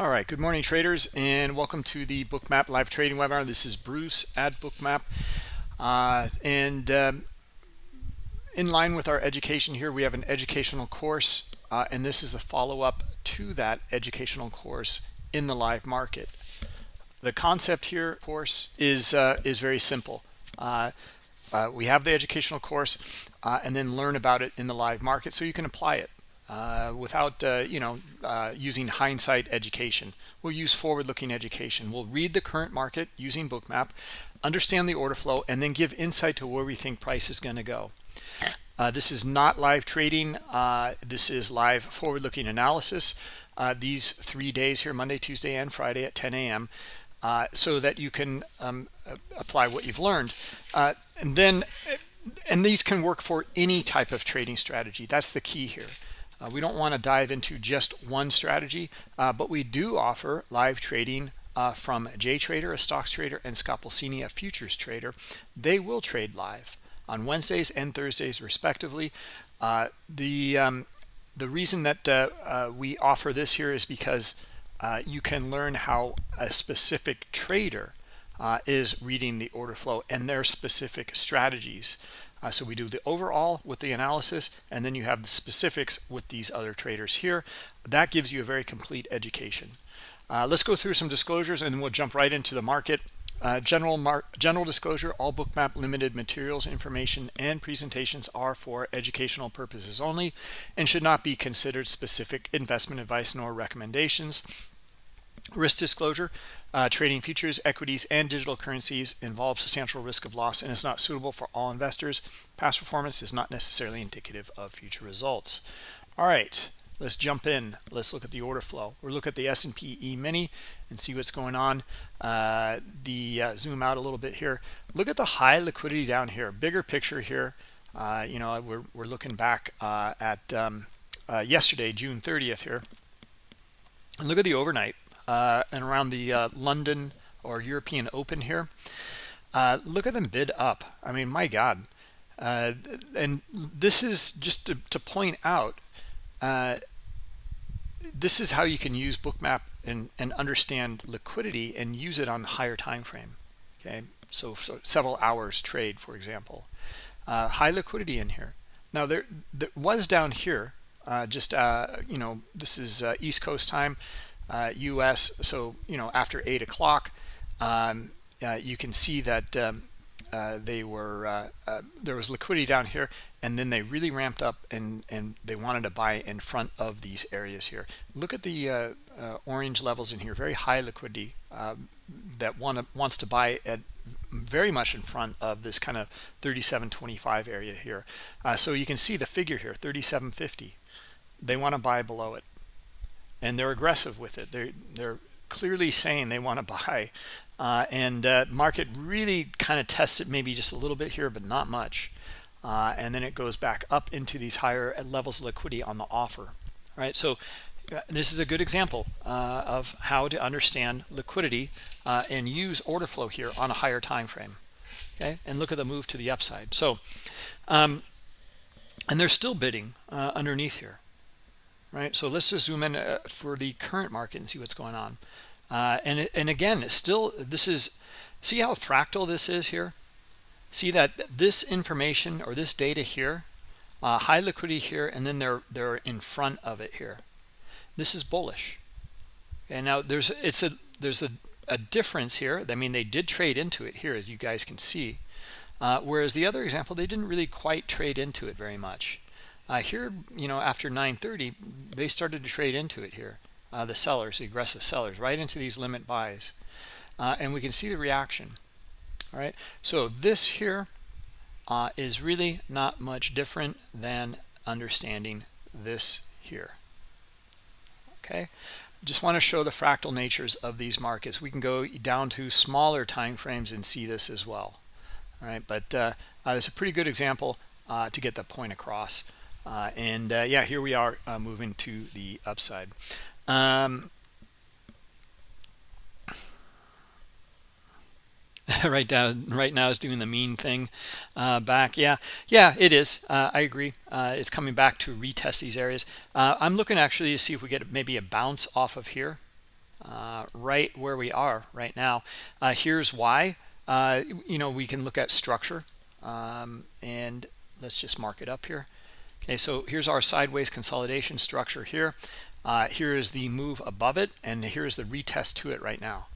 All right, good morning traders and welcome to the Bookmap live trading webinar. This is Bruce at Bookmap. Uh, and um, in line with our education here, we have an educational course uh, and this is the follow-up to that educational course in the live market. The concept here, of course, is, uh, is very simple. Uh, uh, we have the educational course uh, and then learn about it in the live market so you can apply it uh, without uh, you know uh, using hindsight education. We'll use forward-looking education. We'll read the current market using bookmap understand the order flow and then give insight to where we think price is going to go. Uh, this is not live trading. Uh, this is live forward-looking analysis. Uh, these three days here monday tuesday and friday at 10 a.m so that you can um, apply what you've learned. And then and these can work for any type of trading strategy. That's the key here uh, we don't want to dive into just one strategy, uh, but we do offer live trading uh, from JTrader, a stocks trader, and Scott Pulcini, a futures trader. They will trade live on Wednesdays and Thursdays, respectively. Uh, the um, the reason that uh, uh, we offer this here is because you can learn how a specific trader is reading the order flow and their specific strategies. Uh, so we do the overall with the analysis, and then you have the specifics with these other traders here. That gives you a very complete education. Uh, let's go through some disclosures, and then we'll jump right into the market. Uh, general mar general disclosure, all bookmap limited materials, information, and presentations are for educational purposes only and should not be considered specific investment advice nor recommendations. Risk disclosure, uh, trading futures, equities, and digital currencies involves substantial risk of loss and is not suitable for all investors. Past performance is not necessarily indicative of future results. All right, let's jump in. Let's look at the order flow. We'll look at the S&P E-mini and see what's going on. Uh, the uh, zoom out a little bit here. Look at the high liquidity down here. Bigger picture here. Uh, you know, we're, we're looking back uh, at um, uh, yesterday, June 30th here. And look at the overnight uh, and around the uh, London or European Open here. Uh, look at them bid up. I mean, my God. Uh, and this is just to, to point out, uh, this is how you can use Bookmap and, and understand liquidity and use it on higher time frame. Okay, so, so several hours trade, for example. Uh, high liquidity in here. Now there, there was down here, just you know, this is East Coast time uh, US. So, you know, after 8 o'clock, um, uh, you can see that um, uh, they were, uh, uh, there was liquidity down here, and then they really ramped up and, and they wanted to buy in front of these areas here. Look at the uh, orange levels in here, very high liquidity um, that want wants to buy at very much in front of this kind of 37.25 area here. so you can see the figure here, 37.50. They want to buy below it and they're aggressive with it. They're they're clearly saying they want to buy, uh, and uh, market really kind of tests it maybe just a little bit here, but not much, uh, and then it goes back up into these higher levels of liquidity on the offer. All right, so uh, this is a good example uh, of how to understand liquidity uh, and use order flow here on a higher time frame. Okay, and look at the move to the upside. So, um, and they're still bidding underneath here right? So let's just zoom in uh, for the current market and see what's going on. Uh, and, and again, still, this is, see how fractal this is here? See that this information or this data here, uh, high liquidity here, and then they're, they're in front of it here. This is bullish. And now there's, it's a, there's a, a difference here. I mean, they did trade into it here, as you guys can see. Uh, whereas the other example, they didn't really quite trade into it very much. Uh, here, you know, after 930, they started to trade into it here. Uh, the sellers, the aggressive sellers, right into these limit buys. Uh, and we can see the reaction. All right. So this here uh, is really not much different than understanding this here. Okay. Just want to show the fractal natures of these markets. We can go down to smaller time frames and see this as well. All right. But uh, uh, it's a pretty good example uh, to get the point across. Uh, and uh, yeah, here we are uh, moving to the upside. Um, right now, right now is doing the mean thing uh, back. Yeah, yeah, it is. Uh, I agree. Uh, it's coming back to retest these areas. I'm looking actually to see if we get maybe a bounce off of here. right where we are right now. Here's why. You know, we can look at structure um, and let's just mark it up here. Okay, so here's our sideways consolidation structure here. Uh, here is the move above it, and here's the retest to it right now.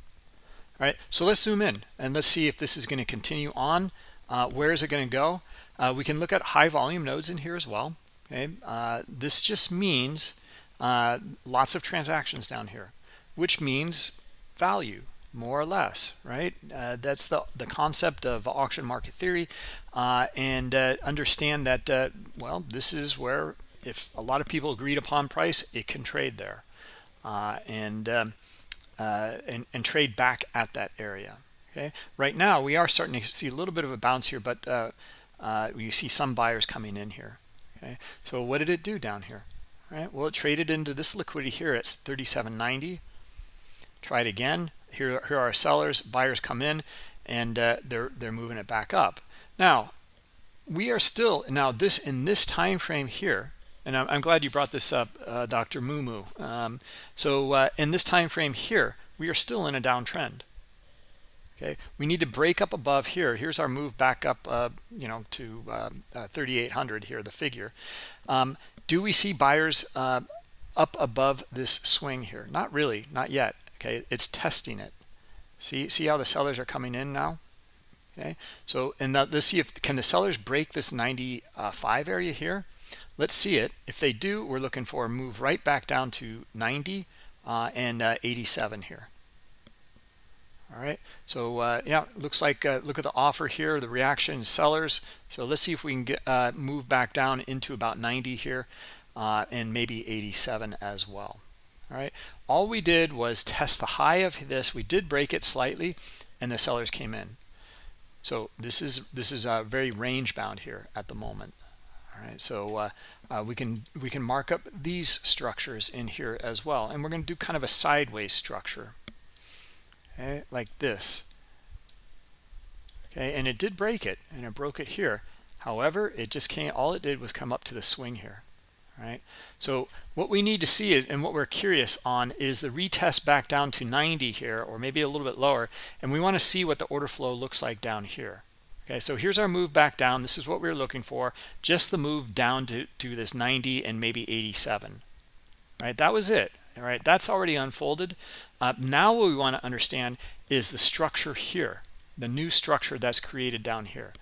All right, so let's zoom in and let's see if this is going to continue on. Uh, where is it going to go? Uh, we can look at high volume nodes in here as well. Okay, uh, this just means uh, lots of transactions down here, which means value more or less, right? Uh, that's the the concept of auction market theory, uh, and uh, understand that uh, well, this is where if a lot of people agreed upon price, it can trade there, uh, and, um, uh, and and trade back at that area. Okay, right now we are starting to see a little bit of a bounce here, but you see some buyers coming in here. Okay, so what did it do down here? All right, well, it traded into this liquidity here at 37.90. Try it again here, here are sellers buyers come in and uh, they're they're moving it back up. Now we are still now this in this time frame here and i'm, I'm glad you brought this up uh, dr mumu um, so uh, in this time frame here we are still in a downtrend. Okay? We need to break up above here. Here's our move back up uh, you know to uh, uh, 3800 here the figure. Um, do we see buyers uh, up above this swing here? Not really not yet okay? It's testing it. See see how the sellers are coming in now? Okay? So and now let's see if can the sellers break this 95 area here? Let's see it. If they do we're looking for a move right back down to 90 uh, and uh, 87 here. All right? So uh, yeah looks like uh, look at the offer here the reaction sellers. So let's see if we can get uh, move back down into about 90 here uh, and maybe 87 as well. All right all we did was test the high of this. We did break it slightly and the sellers came in. So this is this is uh, very range bound here at the moment. All right so uh, uh, we can we can mark up these structures in here as well. And we're going to do kind of a sideways structure. Okay like this. Okay and it did break it and it broke it here. However it just can't all it did was come up to the swing here right? So what we need to see and what we're curious on is the retest back down to 90 here or maybe a little bit lower and we want to see what the order flow looks like down here. Okay so here's our move back down. This is what we are looking for just the move down to to this 90 and maybe 87 right? That was it all right? That's already unfolded. Uh, now what we want to understand is the structure here the new structure that's created down here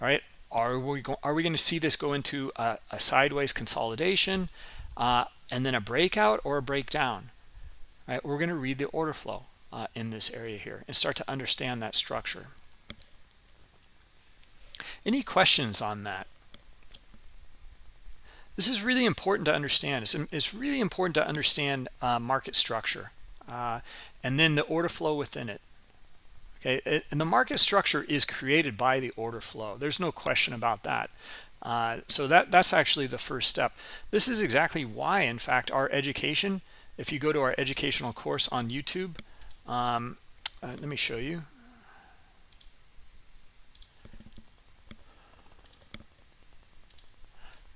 all right are we going are we going to see this go into a, a sideways consolidation uh, and then a breakout or a breakdown? Right we're going to read the order flow uh, in this area here and start to understand that structure. Any questions on that? This is really important to understand. It's, it's really important to understand uh, market structure uh, and then the order flow within it okay and the market structure is created by the order flow. There's no question about that. Uh, so that that's actually the first step. This is exactly why in fact our education if you go to our educational course on youtube um, uh, let me show you.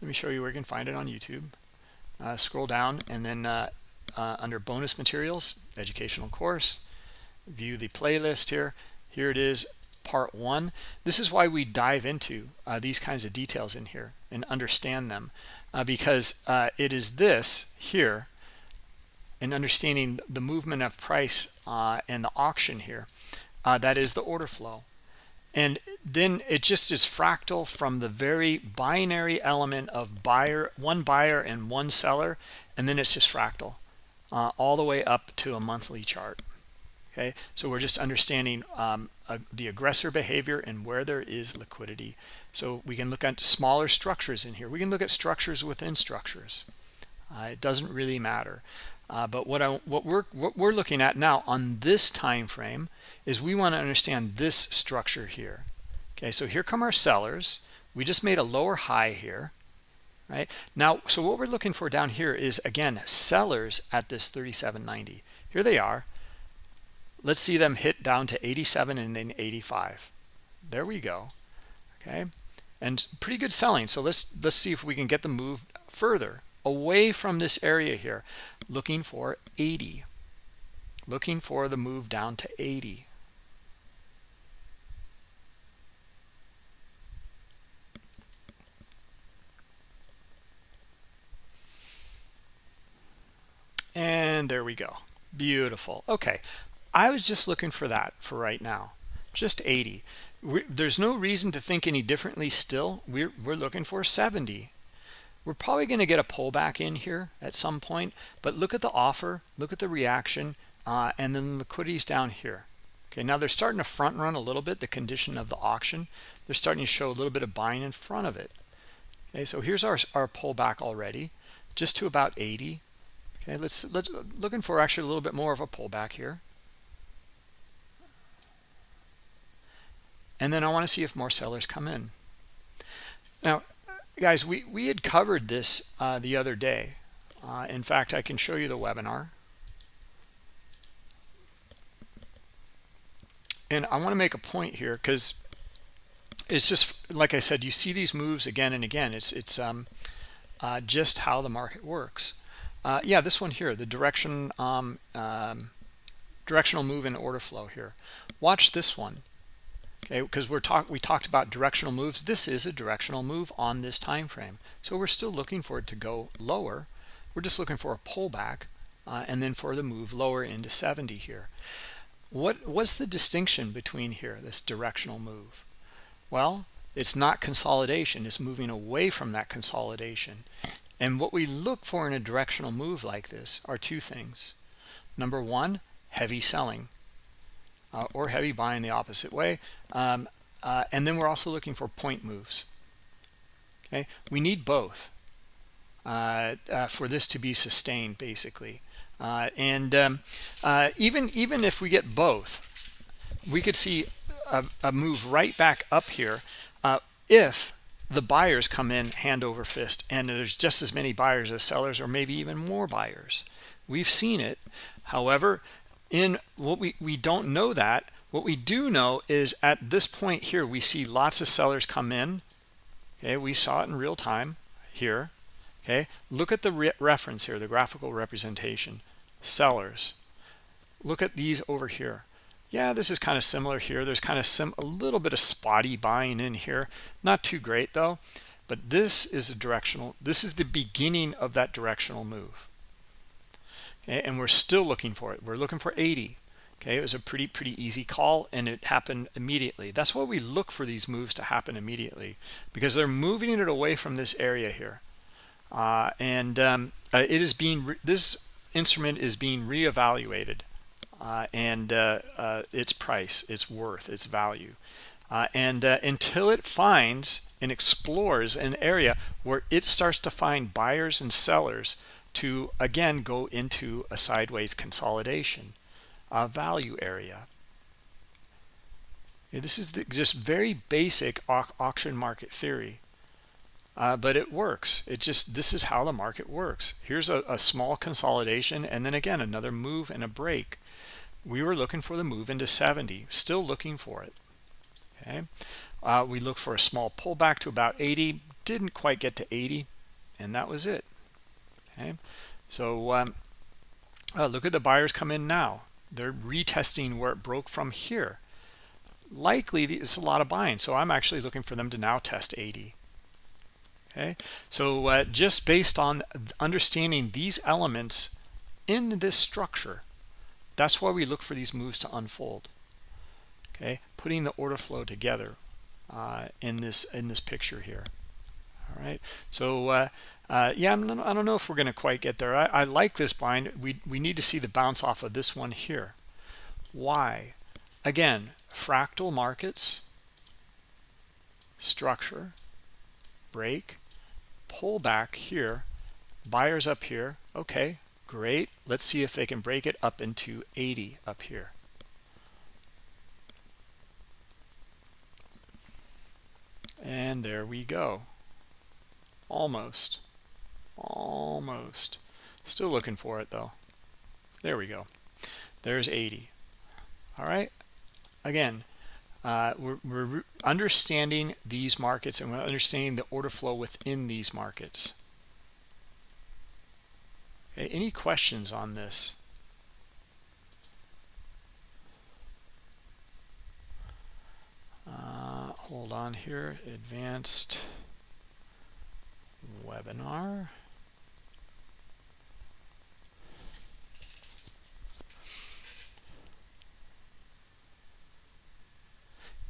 Let me show you where you can find it on youtube. Uh, scroll down and then uh, uh, under bonus materials educational course view the playlist here. Here it is part one. This is why we dive into uh, these kinds of details in here and understand them uh, because uh, it is this here and understanding the movement of price uh, and the auction here uh, that is the order flow. And then it just is fractal from the very binary element of buyer one buyer and one seller and then it's just fractal uh, all the way up to a monthly chart okay? So we're just understanding um, uh, the aggressor behavior and where there is liquidity. So we can look at smaller structures in here. We can look at structures within structures. Uh, it doesn't really matter. Uh, but what I what we're what we're looking at now on this time frame is we want to understand this structure here. Okay so here come our sellers. We just made a lower high here right? Now so what we're looking for down here is again sellers at this 37.90 here they are let's see them hit down to 87 and then 85 there we go. Okay? And pretty good selling. So let's let's see if we can get the move further away from this area here. Looking for 80 looking for the move down to 80 and there we go. Beautiful. Okay i was just looking for that for right now. Just 80 we're, there's no reason to think any differently still. We're, we're looking for 70 we're probably going to get a pullback in here at some point but look at the offer look at the reaction uh, and then the liquidity's down here. Okay now they're starting to front run a little bit the condition of the auction. They're starting to show a little bit of buying in front of it. Okay so here's our, our pullback already just to about 80 okay let's let's looking for actually a little bit more of a pullback here and then I want to see if more sellers come in. Now guys we we had covered this uh, the other day. Uh, in fact I can show you the webinar. And I want to make a point here because it's just like I said you see these moves again and again. It's it's um, uh, just how the market works. Uh, yeah this one here the direction um, um, directional move in order flow here. Watch this one okay because we're talk we talked about directional moves. This is a directional move on this time frame. So we're still looking for it to go lower. We're just looking for a pullback uh, and then for the move lower into 70 here. What what's the distinction between here this directional move? Well it's not consolidation. It's moving away from that consolidation. And what we look for in a directional move like this are two things. Number one heavy selling uh, or heavy buying the opposite way. Um, uh, and then we're also looking for point moves. Okay, we need both uh, uh for this to be sustained, basically. Uh, and um, uh, even even if we get both, we could see a, a move right back up here if the buyers come in hand over fist and there's just as many buyers as sellers or maybe even more buyers we've seen it however in what we we don't know that what we do know is at this point here we see lots of sellers come in. Okay we saw it in real time here. Okay look at the re reference here the graphical representation sellers. Look at these over here. Yeah this is kind of similar here. There's kind of some a little bit of spotty buying in here. Not too great though but this is a directional this is the beginning of that directional move and we're still looking for it. We're looking for 80 okay it was a pretty pretty easy call and it happened immediately. That's why we look for these moves to happen immediately because they're moving it away from this area here. Uh, and um, uh, it is being this instrument is being reevaluated uh, and uh, uh, its price its worth its value. Uh, and until it finds and explores an area where it starts to find buyers and sellers to again go into a sideways consolidation a value area. This is the, just very basic au auction market theory. Uh, but it works. It just this is how the market works. Here's a, a, small consolidation and then again another move and a break. We were looking for the move into 70 still looking for it. Okay? Uh, we look for a small pullback to about 80 didn't quite get to 80 and that was it okay? So um, uh, look at the buyers come in now. They're retesting where it broke from here. Likely it's a lot of buying so i'm actually looking for them to now test 80 okay? So uh, just based on understanding these elements in this structure that's why we look for these moves to unfold okay? Putting the order flow together uh, in this in this picture here all right? So uh, uh, yeah, I'm, I don't know if we're going to quite get there. I, I like this bind. We, we need to see the bounce off of this one here. Why? Again, fractal markets, structure, break, pull back here, buyers up here. Okay, great. Let's see if they can break it up into 80 up here. And there we go. Almost Almost. Still looking for it though. There we go. There's 80. All right. Again, uh, we're, we're understanding these markets and we're understanding the order flow within these markets. Okay, any questions on this? Uh, hold on here, advanced webinar.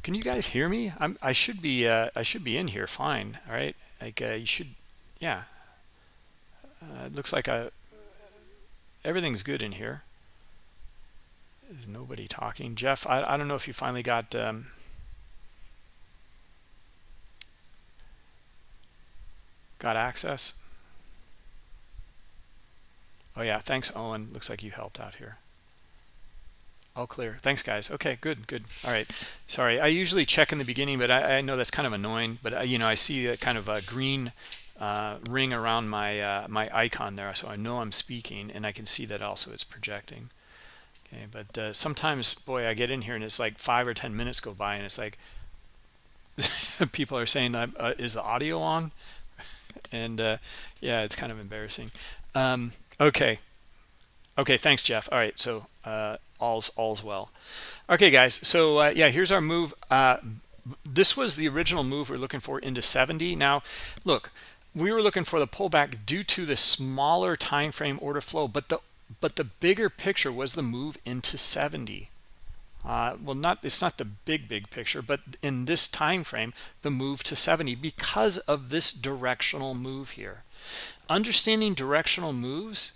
Can you guys hear me? I'm, I should be uh, I should be in here fine. All right, like uh, you should, yeah. Uh, it looks like a, uh, everything's good in here. There's nobody talking. Jeff, I, I don't know if you finally got um, got access. Oh yeah, thanks Owen. Looks like you helped out here. All clear. Thanks, guys. Okay, good, good. All right. Sorry, I usually check in the beginning, but I, I know that's kind of annoying. But uh, you know, I see a kind of a green uh, ring around my uh, my icon there, so I know I'm speaking, and I can see that also it's projecting. Okay, but uh, sometimes, boy, I get in here and it's like five or ten minutes go by, and it's like people are saying, uh, "Is the audio on?" and uh, yeah, it's kind of embarrassing. Um, okay, okay. Thanks, Jeff. All right, so all's all's well. Okay guys so uh, yeah here's our move uh, this was the original move we are looking for into 70 now look we were looking for the pullback due to the smaller time frame order flow but the but the bigger picture was the move into 70 uh, well not it's not the big big picture but in this time frame the move to 70 because of this directional move here. Understanding directional moves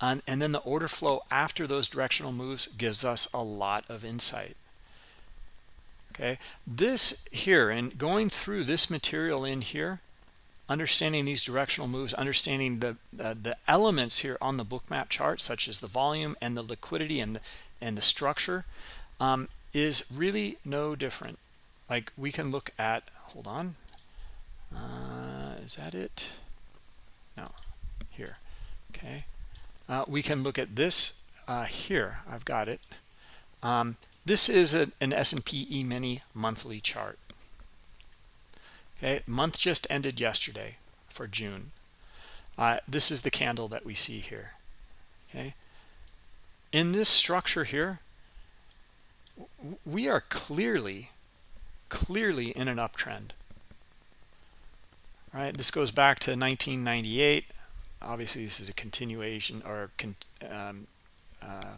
and, and then the order flow after those directional moves gives us a lot of insight. Okay? This here and going through this material in here understanding these directional moves understanding the uh, the elements here on the bookmap chart such as the volume and the liquidity and the, and the structure um, is really no different. Like we can look at hold on. Uh, is that it? No. Here. Okay uh, we can look at this uh, here. I've got it. Um, this is a, an S&P E-mini monthly chart. Okay, month just ended yesterday for June. Uh, this is the candle that we see here. Okay, in this structure here, we are clearly, clearly in an uptrend. Right, this goes back to 1998 obviously this is a continuation or con, um, uh,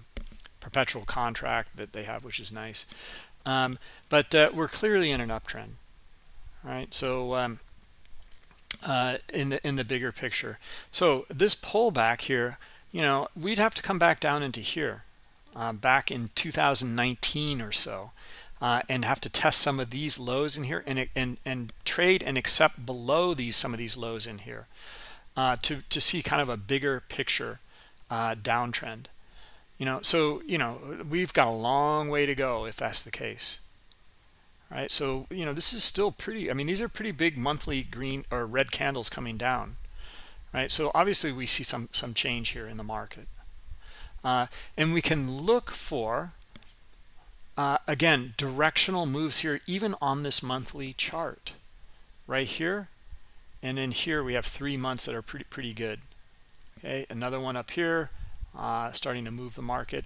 perpetual contract that they have which is nice. Um, but uh, we're clearly in an uptrend right? So um, uh, in the in the bigger picture. So this pullback here you know we'd have to come back down into here uh, back in 2019 or so uh, and have to test some of these lows in here and and and trade and accept below these some of these lows in here uh, to, to see kind of a bigger picture uh, downtrend. You know, so, you know, we've got a long way to go if that's the case. Right. So, you know, this is still pretty, I mean, these are pretty big monthly green or red candles coming down. Right. So obviously we see some, some change here in the market. Uh, and we can look for, uh, again, directional moves here, even on this monthly chart. Right here, and then here we have three months that are pretty pretty good. Okay another one up here uh, starting to move the market.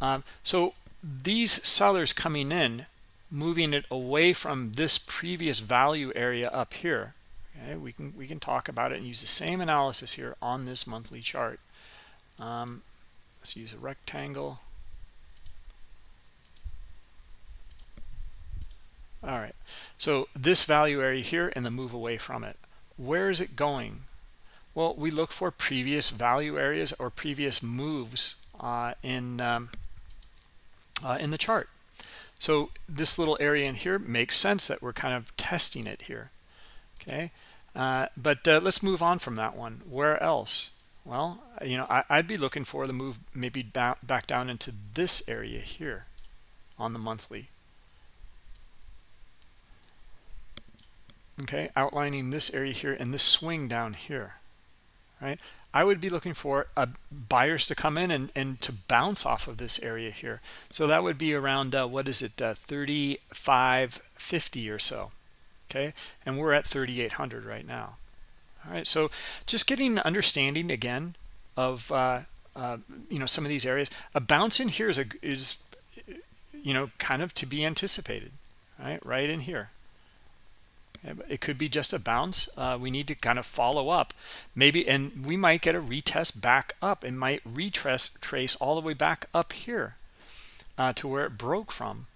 Um, so these sellers coming in moving it away from this previous value area up here okay we can we can talk about it and use the same analysis here on this monthly chart. Um, let's use a rectangle. All right so this value area here and the move away from it where is it going? Well we look for previous value areas or previous moves uh, in um, uh, in the chart. So this little area in here makes sense that we're kind of testing it here okay? Uh, but uh, let's move on from that one. Where else? Well you know I, would be looking for the move maybe back, back down into this area here on the monthly okay outlining this area here and this swing down here right? I would be looking for buyers to come in and and to bounce off of this area here. So that would be around uh, what is it uh, 3550 or so okay? And we're at 3800 right now. All right so just getting an understanding again of uh, uh, you know some of these areas. A bounce in here is a is you know kind of to be anticipated right? Right in here it could be just a bounce. Uh, we need to kind of follow up. Maybe and we might get a retest back up. And might retrace trace all the way back up here uh, to where it broke from.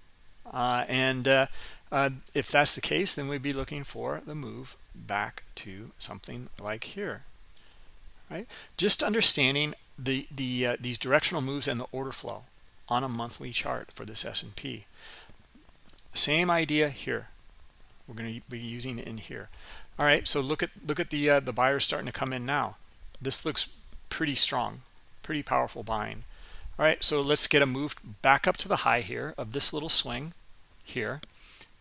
Uh, and uh, uh, if that's the case then we'd be looking for the move back to something like here. Right? Just understanding the the uh, these directional moves and the order flow on a monthly chart for this S&P same idea here we're going to be using in here. All right so look at look at the uh, the buyers starting to come in now. This looks pretty strong pretty powerful buying. All right so let's get a move back up to the high here of this little swing here.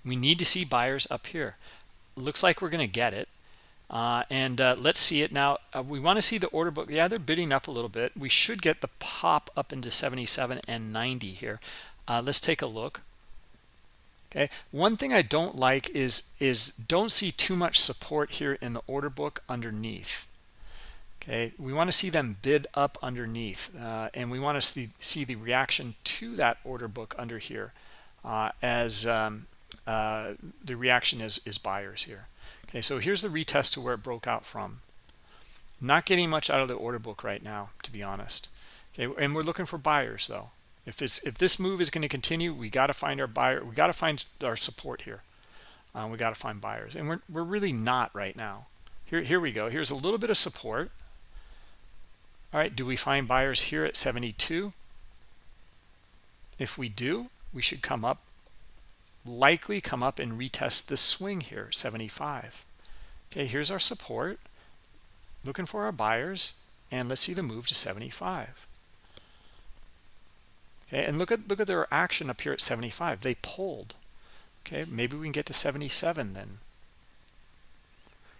We need to see buyers up here. Looks like we're going to get it uh, and uh, let's see it now. Uh, we want to see the order book. Yeah they're bidding up a little bit. We should get the pop up into 77 and 90 here. Uh, let's take a look okay? One thing i don't like is is don't see too much support here in the order book underneath okay? We want to see them bid up underneath uh, and we want to see, see the reaction to that order book under here uh, as um, uh, the reaction is is buyers here okay? So here's the retest to where it broke out from. Not getting much out of the order book right now to be honest okay? And we're looking for buyers though if it's if this move is going to continue we got to find our buyer we got to find our support here. Uh, we got to find buyers and we're, we're really not right now. Here here we go. Here's a little bit of support. All right do we find buyers here at 72 if we do we should come up likely come up and retest this swing here 75 okay here's our support. Looking for our buyers and let's see the move to 75 okay and look at look at their action up here at 75 they pulled. Okay maybe we can get to 77 then.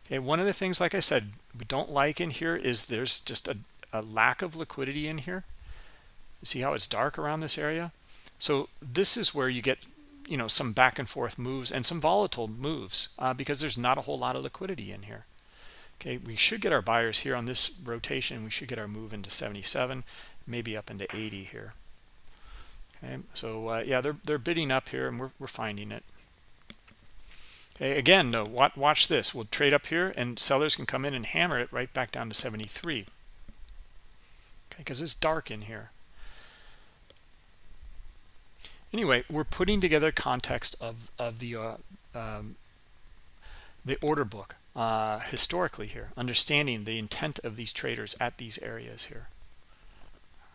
Okay one of the things like i said we don't like in here is there's just a, a lack of liquidity in here. See how it's dark around this area? So this is where you get you know some back and forth moves and some volatile moves uh, because there's not a whole lot of liquidity in here. Okay we should get our buyers here on this rotation. We should get our move into 77 maybe up into 80 here okay so uh, yeah they're they're bidding up here and we're, we're finding it. Okay again no watch, watch this. We'll trade up here and sellers can come in and hammer it right back down to 73 okay because it's dark in here. Anyway we're putting together context of of the uh, um, the order book uh, historically here understanding the intent of these traders at these areas here.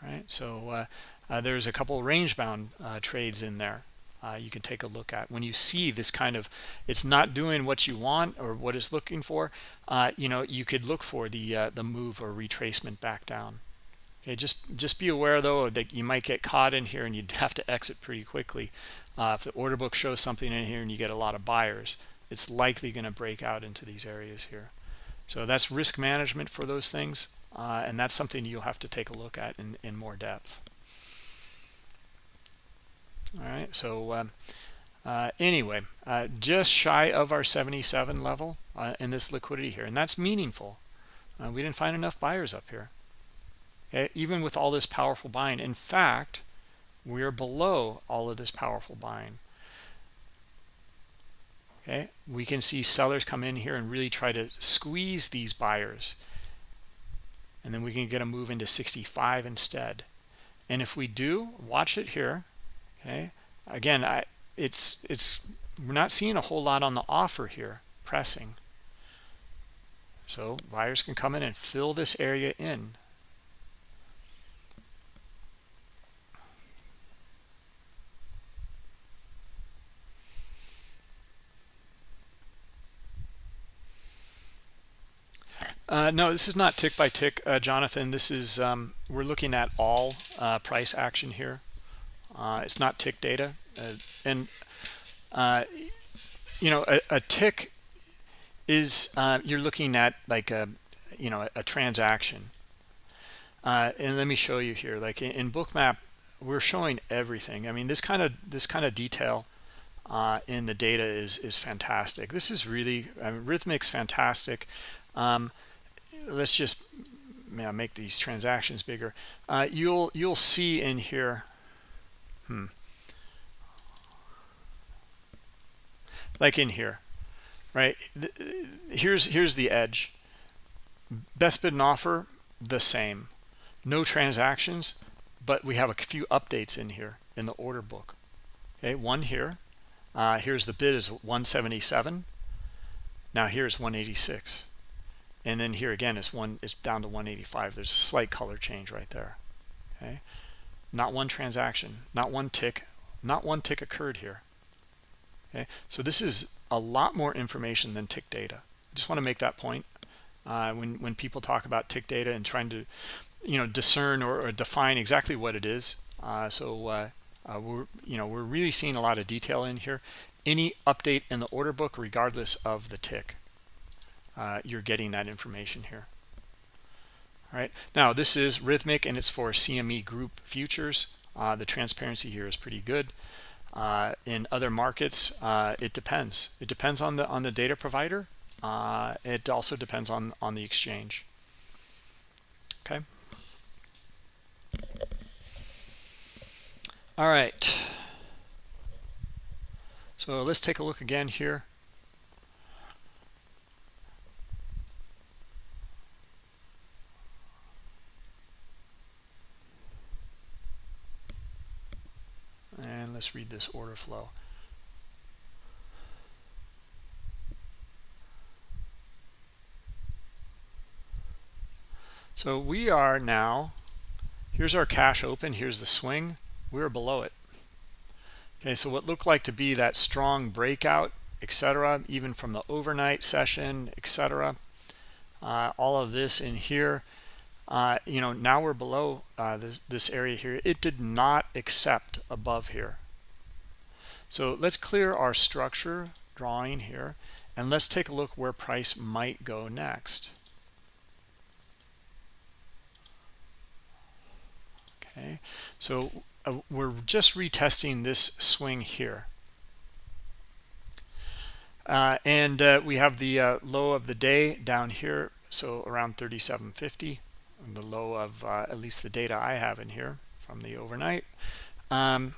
All right so uh, uh, there's a couple range bound uh, trades in there uh, you can take a look at. When you see this kind of it's not doing what you want or what it's looking for uh, you know you could look for the uh, the move or retracement back down. Okay just just be aware though that you might get caught in here and you'd have to exit pretty quickly. Uh, if the order book shows something in here and you get a lot of buyers it's likely going to break out into these areas here. So that's risk management for those things and that's something you'll have to take a look at in, in more depth all right so um, uh, anyway uh, just shy of our 77 level uh, in this liquidity here and that's meaningful. Uh, we didn't find enough buyers up here even with all this powerful buying. In fact we're below all of this powerful buying. Okay we can see sellers come in here and really try to squeeze these buyers. And then we can get a move into 65 instead. And if we do watch it here okay again i it's it's we're not seeing a whole lot on the offer here pressing so buyers can come in and fill this area in Uh, no, this is not tick by tick, uh, Jonathan. This is um, we're looking at all uh, price action here. Uh, it's not tick data. Uh, and, uh, you know, a, a tick is uh, you're looking at like a, you know, a, a transaction. Uh, and let me show you here, like in, in Bookmap, we're showing everything. I mean, this kind of this kind of detail uh, in the data is is fantastic. This is really I mean, Rithmic's fantastic. Um, let's just you know, make these transactions bigger. You'll you'll see in here Hmm. like in here right? Here's here's the edge. Best bid and offer the same. No transactions but we have a few updates in here in the order book. Okay one here. Uh, here's the bid is 177 now here's 186 and then here again is one is down to 185 there's a slight color change right there. Okay not one transaction not one tick not one tick occurred here. Okay? So this is a lot more information than tick data. I just want to make that point uh, when when people talk about tick data and trying to you know discern or, or define exactly what it is. Uh, so uh, uh, we're you know we're really seeing a lot of detail in here. Any update in the order book regardless of the tick uh, you're getting that information here all right? Now this is Rithmic and it's for cme group futures. Uh, the transparency here is pretty good. Uh, in other markets uh, it depends. It depends on the on the data provider. Uh, it also depends on on the exchange. Okay? All right. So let's take a look again here and let's read this order flow. So we are now here's our cash open here's the swing we're below it. Okay so what looked like to be that strong breakout etc even from the overnight session etc uh, all of this in here uh, you know now we're below uh, this this area here. It did not accept above here so let's clear our structure drawing here and let's take a look where price might go next. Okay so uh, we're just retesting this swing here. Uh, and uh, we have the uh, low of the day down here so around 3750 the low of uh, at least the data I have in here from the overnight. Um,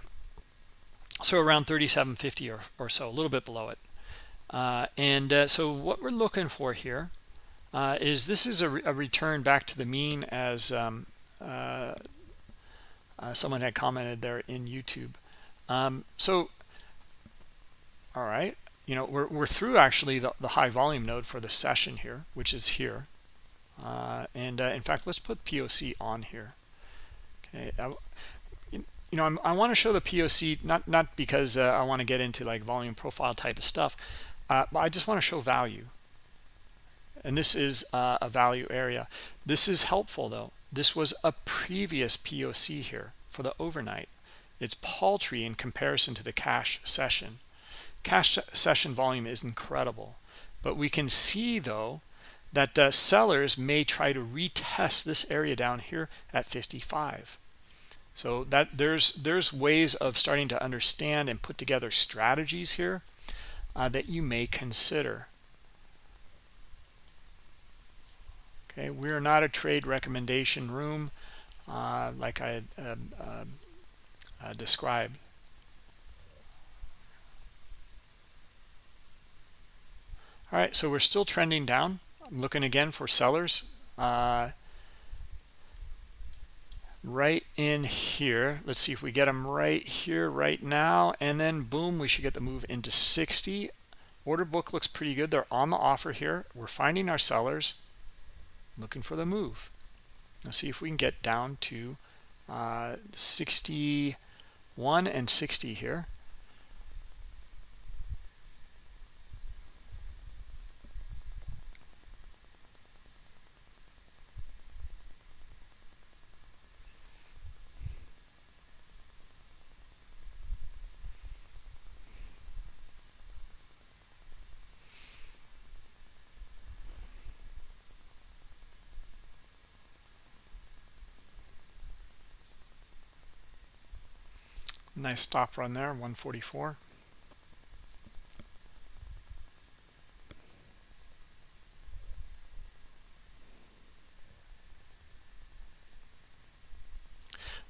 so around 3750 or, or so a little bit below it uh, and so what we're looking for here is this is a, re a, return back to the mean as um, uh, someone had commented there in YouTube. Um, so, all right, you know, we're, we're through actually the, the high volume node for the session here, which is here. Uh, and uh, in fact, let's put POC on here. Okay, you know, I'm, i want to show the POC not not because uh, I want to get into like volume profile type of stuff, uh, but I just want to show value. And this is uh, a value area. This is helpful though this was a previous POC here for the overnight. It's paltry in comparison to the cash session. Cash session volume is incredible. But we can see, though, that uh, sellers may try to retest this area down here at 55. So that there's there's ways of starting to understand and put together strategies here uh, that you may consider. okay we're not a trade recommendation room uh, like I uh, uh, described all right so we're still trending down I'm looking again for sellers uh, right in here let's see if we get them right here right now and then boom we should get the move into 60 order book looks pretty good they're on the offer here we're finding our sellers looking for the move. Let's see if we can get down to uh, 61 and 60 here. Nice stop run there, 144.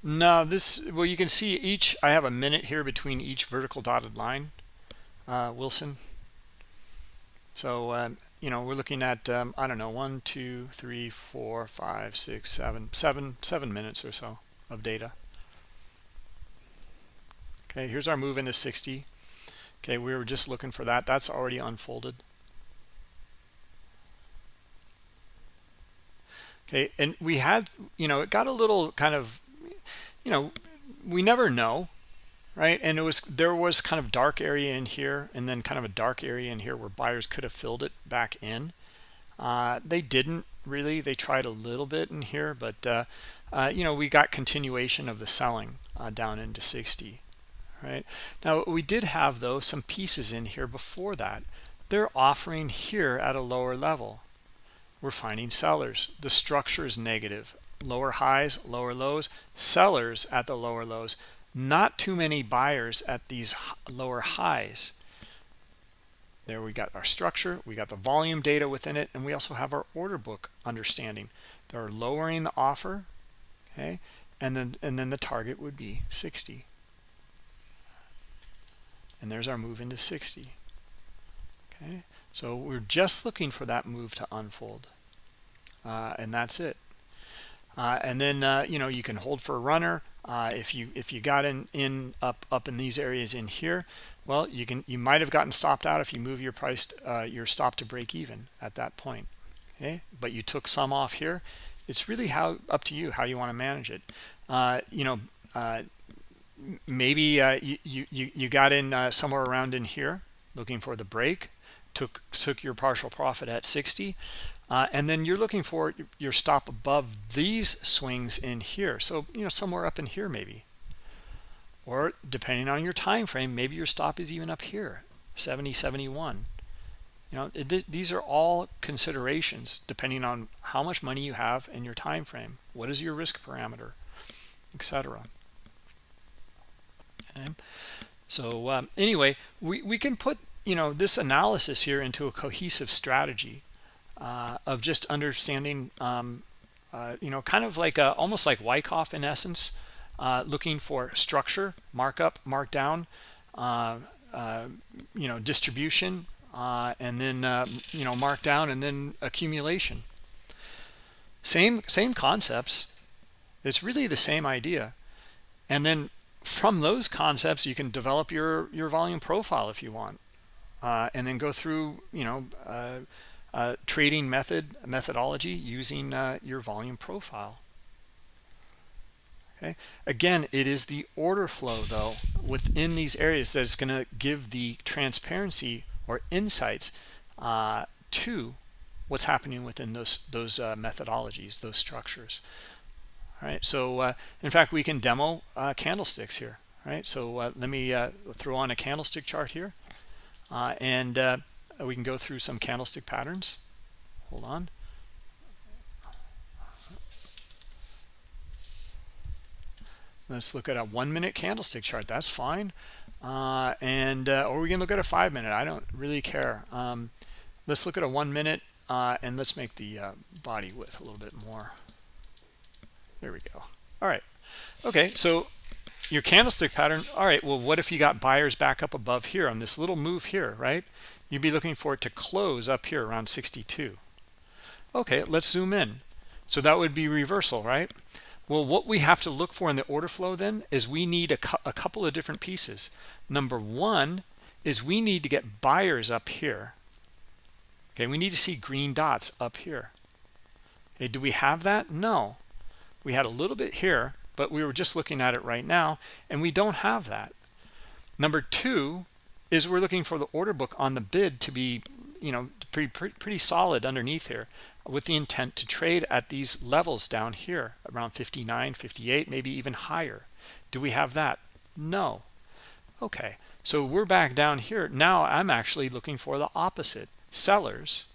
Now this, well, you can see each, I have a minute here between each vertical dotted line, uh, Wilson. So, um, you know, we're looking at, um, I don't know, one, two, three, four, five, six, seven, seven, seven minutes or so of data. Okay, here's our move into 60. Okay, we were just looking for that. That's already unfolded. Okay, and we had, you know, it got a little kind of, you know, we never know, right? And it was, there was kind of dark area in here and then kind of a dark area in here where buyers could have filled it back in. Uh, they didn't really. They tried a little bit in here, but, uh, uh, you know, we got continuation of the selling uh, down into 60 right? Now we did have though some pieces in here before that. They're offering here at a lower level. We're finding sellers. The structure is negative. Lower highs lower lows. Sellers at the lower lows. Not too many buyers at these lower highs. There we got our structure. We got the volume data within it and we also have our order book understanding. They're lowering the offer okay? And then and then the target would be 60 and there's our move into 60 okay? So we're just looking for that move to unfold. Uh, and that's it. Uh, and then uh, you know you can hold for a runner. Uh, if you if you got in in up up in these areas in here well you can you might have gotten stopped out if you move your price uh, your stop to break even at that point. Okay? But you took some off here. It's really how up to you how you want to manage it. Uh, you know maybe uh, you, you you got in uh, somewhere around in here looking for the break took took your partial profit at 60 uh, and then you're looking for your stop above these swings in here. So you know somewhere up in here maybe. Or depending on your time frame maybe your stop is even up here 70 71 you know it, these are all considerations depending on how much money you have in your time frame. What is your risk parameter etc okay so um, anyway we, we can put you know this analysis here into a cohesive strategy uh, of just understanding um, uh, you know kind of like a, almost like Wyckoff in essence uh, looking for structure markup markdown uh, uh, you know distribution uh, and then you know markdown and then accumulation. Same same concepts. It's really the same idea. And then from those concepts you can develop your your volume profile if you want uh, and then go through you know uh, uh, trading method methodology using uh, your volume profile. Okay? Again it is the order flow though within these areas that is going to give the transparency or insights uh, to what's happening within those those uh, methodologies those structures right? So uh, in fact we can demo uh, candlesticks here right? So uh, let me uh, throw on a candlestick chart here. Uh, and uh, we can go through some candlestick patterns. Hold on. Let's look at a one minute candlestick chart. That's fine. And or we can look at a five minute I don't really care. Um, let's look at a one minute and let's make the body width a little bit more there we go. All right. Okay, so your candlestick pattern. All right, well, what if you got buyers back up above here on this little move here, right? You'd be looking for it to close up here around 62. Okay, let's zoom in. So that would be reversal, right? Well, what we have to look for in the order flow then is we need a, a couple of different pieces. Number one is we need to get buyers up here. Okay, we need to see green dots up here. Okay, do we have that? No we had a little bit here but we were just looking at it right now and we don't have that. Number two is we're looking for the order book on the bid to be you know pretty, pretty, pretty solid underneath here with the intent to trade at these levels down here around 59 58 maybe even higher. Do we have that? No. Okay so we're back down here. Now i'm actually looking for the opposite sellers.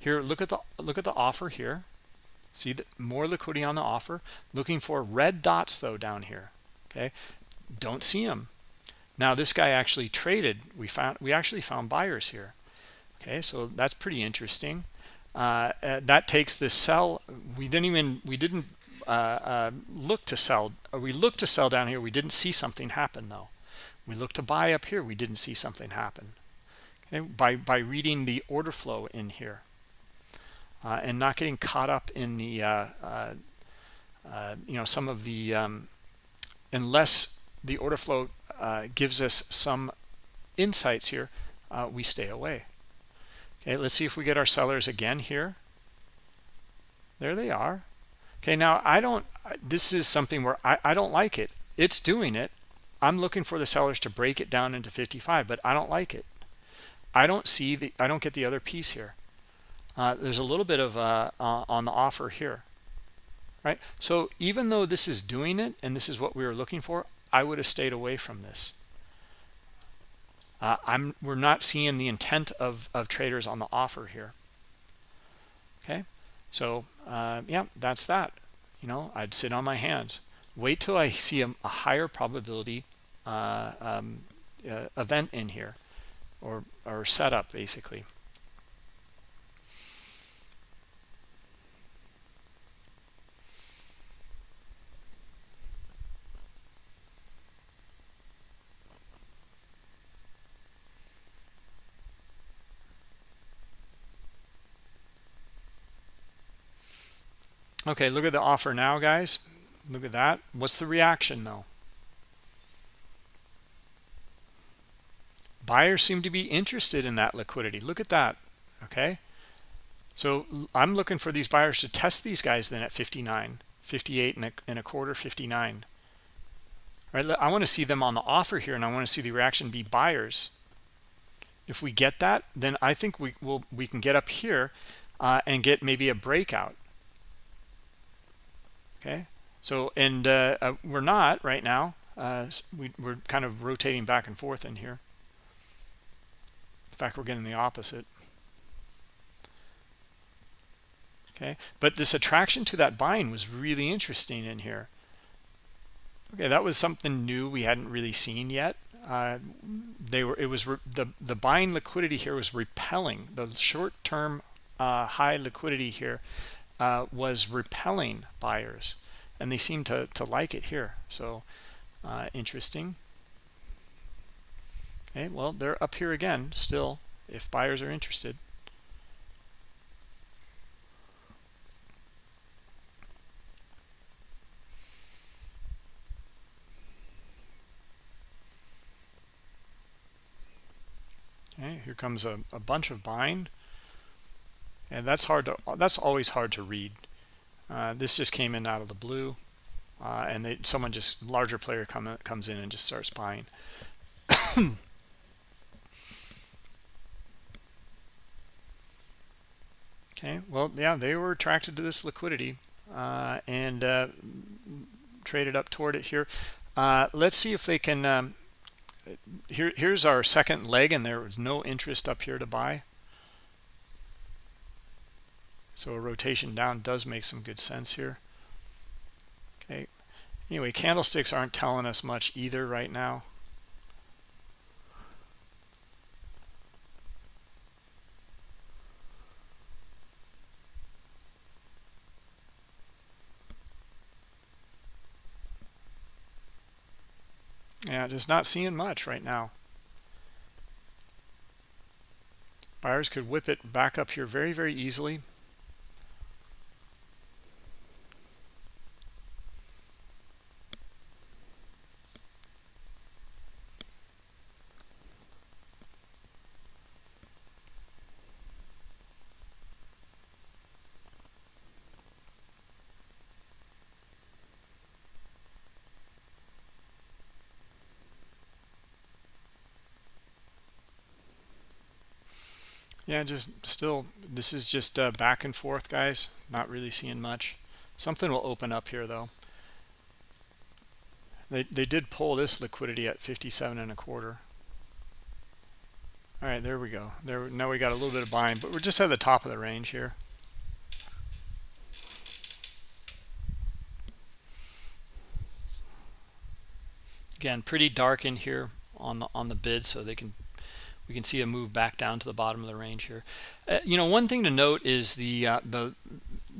Here look at the look at the offer here See that more liquidity on the offer. Looking for red dots though down here. Okay, don't see them. Now this guy actually traded. We found we actually found buyers here. Okay, so that's pretty interesting. Uh, uh that takes this sell. We didn't even we didn't uh, uh, look to sell. Uh, we looked to sell down here. We didn't see something happen though. We looked to buy up here. We didn't see something happen. Okay, by by reading the order flow in here uh, and not getting caught up in the uh, uh, uh, you know some of the um, unless the order flow uh, gives us some insights here we stay away. Okay let's see if we get our sellers again here. There they are. Okay now I don't this is something where I, I don't like it. It's doing it. I'm looking for the sellers to break it down into 55 but I don't like it. I don't see the I don't get the other piece here. Uh, there's a little bit of uh, uh, on the offer here right? So even though this is doing it and this is what we were looking for I would have stayed away from this. Uh, I'm we're not seeing the intent of, of traders on the offer here. Okay? So uh, yeah that's that. You know I'd sit on my hands. Wait till I see a, a higher probability um, event in here or or setup basically. Okay, look at the offer now, guys. Look at that. What's the reaction, though? Buyers seem to be interested in that liquidity. Look at that, okay? So I'm looking for these buyers to test these guys then at 59, 58 and a, and a quarter, 59. All right, I want to see them on the offer here, and I want to see the reaction be buyers. If we get that, then I think we will we can get up here uh, and get maybe a breakout okay. So and uh, uh, we're not right now. Uh, we, we're kind of rotating back and forth in here. In fact we're getting the opposite. Okay. But this attraction to that bind was really interesting in here. Okay that was something new we hadn't really seen yet. Uh, they were it was the the buying liquidity here was repelling the short-term uh, high liquidity here uh, was repelling buyers and they seem to, to like it here. So uh, interesting. Okay well they're up here again still if buyers are interested. Okay, here comes a, a bunch of buying and that's hard to that's always hard to read. Uh, this just came in out of the blue uh, and they, someone just larger player come, comes in and just starts buying. Okay well yeah they were attracted to this liquidity uh, and uh, traded up toward it here. Uh, let's see if they can um, here here's our second leg and there was no interest up here to buy. So a rotation down does make some good sense here. Okay. Anyway, candlesticks aren't telling us much either right now. Yeah, just not seeing much right now. Buyers could whip it back up here very, very easily. yeah just still this is just uh, back and forth guys. Not really seeing much. Something will open up here though. They, they did pull this liquidity at 57 and a quarter. All right there we go. There now we got a little bit of buying but we're just at the top of the range here. Again pretty dark in here on the on the bid so they can we can see a move back down to the bottom of the range here. Uh, you know one thing to note is the uh, the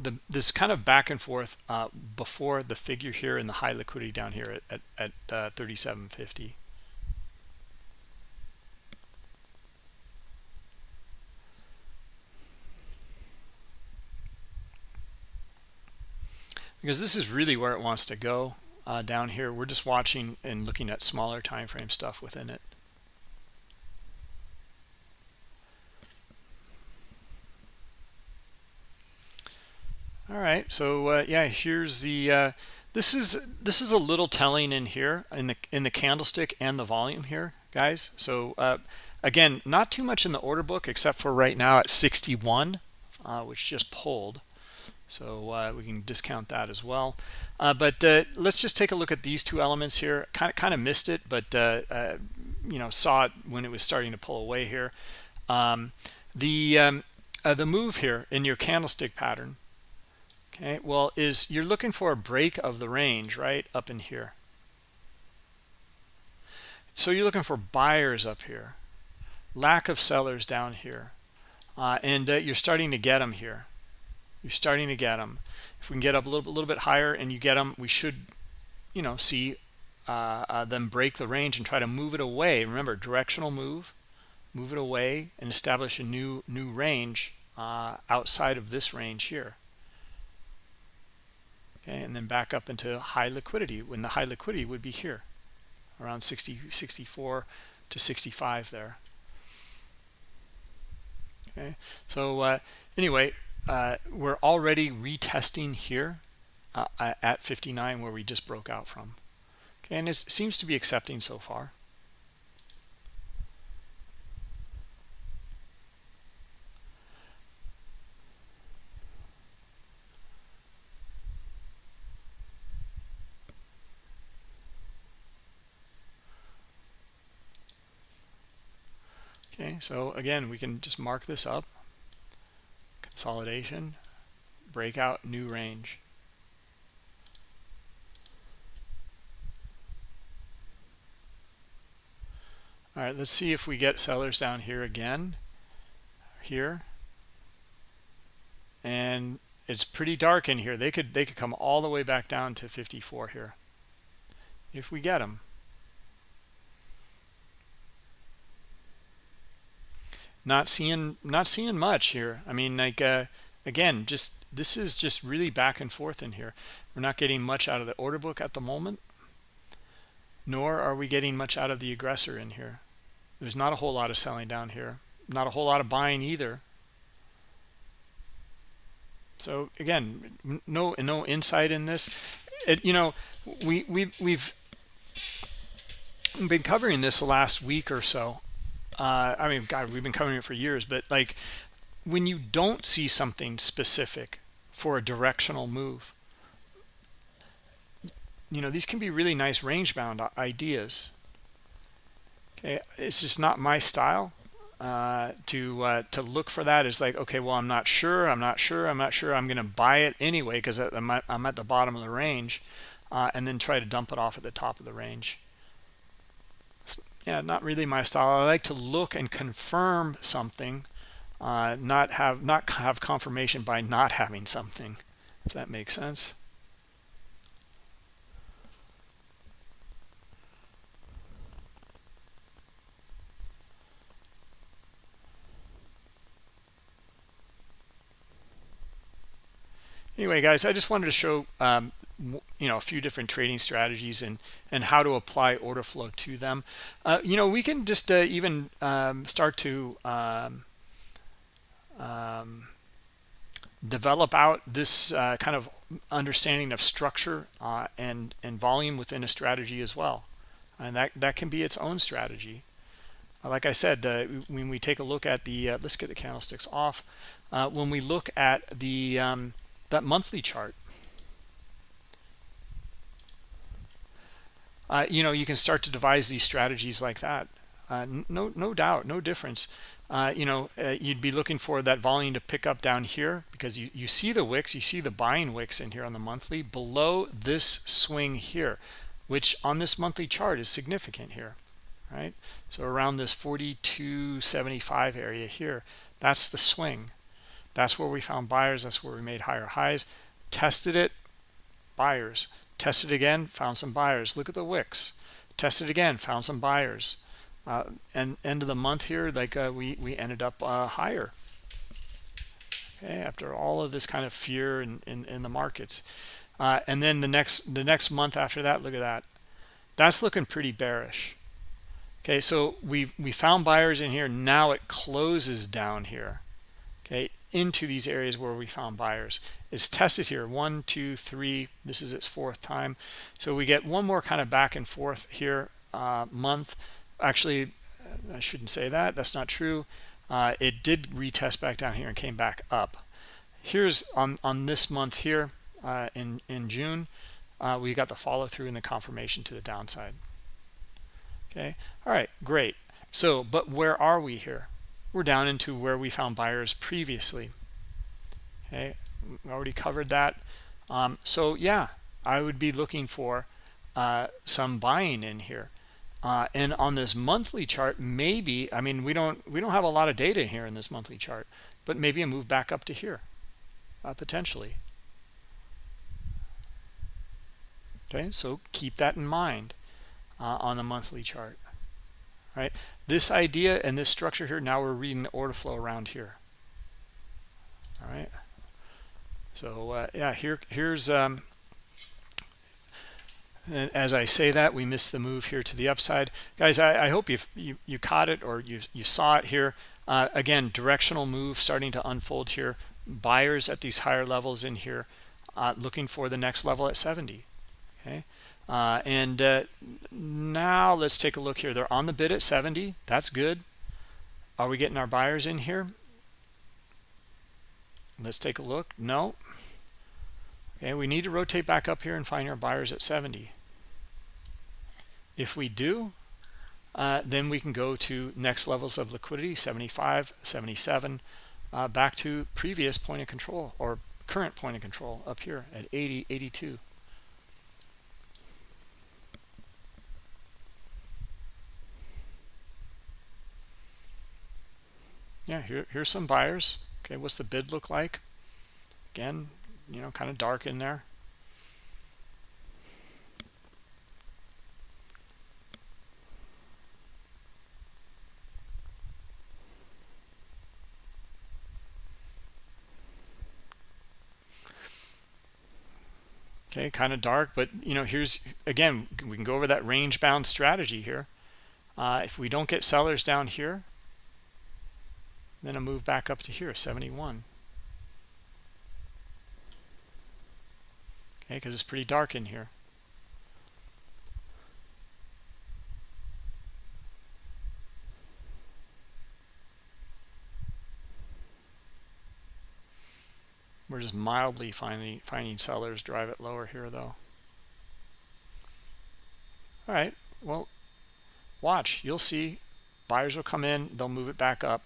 the this kind of back and forth uh, before the figure here and the high liquidity down here at at, at uh, 3750 because this is really where it wants to go uh, down here. We're just watching and looking at smaller time frame stuff within it. All right, so uh, yeah, here's the uh, this is this is a little telling in here in the in the candlestick and the volume here, guys. So uh, again, not too much in the order book except for right now at 61, uh, which just pulled. So uh, we can discount that as well. Uh, but let's just take a look at these two elements here. Kind of kind of missed it, but you know saw it when it was starting to pull away here. Um, the um, the move here in your candlestick pattern okay well is you're looking for a break of the range right up in here. So you're looking for buyers up here lack of sellers down here uh, and uh, you're starting to get them here. You're starting to get them if we can get up a little, a little bit higher and you get them we should you know see uh, uh, them break the range and try to move it away. Remember directional move move it away and establish a new new range uh, outside of this range here and then back up into high liquidity when the high liquidity would be here around 60 64 to 65 there. Okay so uh, anyway uh, we're already retesting here uh, at 59 where we just broke out from. Okay, and it seems to be accepting so far okay so again we can just mark this up. Consolidation breakout new range. All right let's see if we get sellers down here again here. And it's pretty dark in here. They could they could come all the way back down to 54 here if we get them not seeing not seeing much here. I mean like uh, again just this is just really back and forth in here. We're not getting much out of the order book at the moment nor are we getting much out of the aggressor in here. There's not a whole lot of selling down here. Not a whole lot of buying either. So again no no insight in this. It, you know we we we've been covering this the last week or so uh, I mean, God, we've been covering it for years, but like when you don't see something specific for a directional move, you know, these can be really nice range bound ideas. Okay, it's just not my style uh, to uh, to look for that. It's like, okay, well, I'm not sure, I'm not sure, I'm not sure. I'm going to buy it anyway because I'm, at the bottom of the range, uh, and then try to dump it off at the top of the range yeah not really my style. I like to look and confirm something uh, not have not have confirmation by not having something if that makes sense. Anyway guys i just wanted to show um, you know a few different trading strategies and and how to apply order flow to them. Uh, you know we can just uh, even um, start to um, um, develop out this uh, kind of understanding of structure uh, and and volume within a strategy as well. And that that can be its own strategy. Like I said uh, when we take a look at the uh, let's get the candlesticks off. When we look at the um, that monthly chart uh, you know you can start to devise these strategies like that. Uh, no no doubt no difference. Uh, you know uh, you'd be looking for that volume to pick up down here because you you see the wicks you see the buying wicks in here on the monthly below this swing here which on this monthly chart is significant here right? So around this 4275 area here that's the swing. That's where we found buyers. That's where we made higher highs. Tested it. Buyers tested again found some buyers. Look at the wicks. Tested again found some buyers. Uh, and end of the month here like uh, we we ended up uh, higher. Okay after all of this kind of fear in in, in the markets. Uh, and then the next the next month after that look at that. That's looking pretty bearish. Okay so we we found buyers in here. Now it closes down here. Okay into these areas where we found buyers it's tested here. One two three. This is its fourth time. So we get one more kind of back and forth here uh, month. Actually i shouldn't say that. That's not true. Uh, it did retest back down here and came back up. Here's on on this month here uh, in in june uh, we got the follow through and the confirmation to the downside. Okay? All right great. So but where are we here? We're down into where we found buyers previously. Okay already covered that. Um, so yeah i would be looking for uh, some buying in here. Uh, and on this monthly chart maybe i mean we don't we don't have a lot of data here in this monthly chart but maybe a move back up to here uh, potentially. Okay so keep that in mind uh, on the monthly chart right? This idea and this structure here now we're reading the order flow around here. All right so uh, yeah here here's um and as I say that we missed the move here to the upside. Guys I, I hope you you you caught it or you you saw it here. Uh, again directional move starting to unfold here. Buyers at these higher levels in here uh, looking for the next level at 70 okay? Uh, and uh, now let's take a look here. They're on the bid at 70 that's good. Are we getting our buyers in here? Let's take a look. No okay we need to rotate back up here and find our buyers at 70 if we do uh, then we can go to next levels of liquidity 75 77 uh, back to previous point of control or current point of control up here at 80 82 yeah here, here's some buyers. Okay what's the bid look like? Again you know kind of dark in there. Okay kind of dark but you know here's again we can go over that range bound strategy here. Uh, if we don't get sellers down here then a move back up to here 71 because it's pretty dark in here. We're just mildly finding finding sellers. Drive it lower here though. All right. Well watch. You'll see. Buyers will come in. They'll move it back up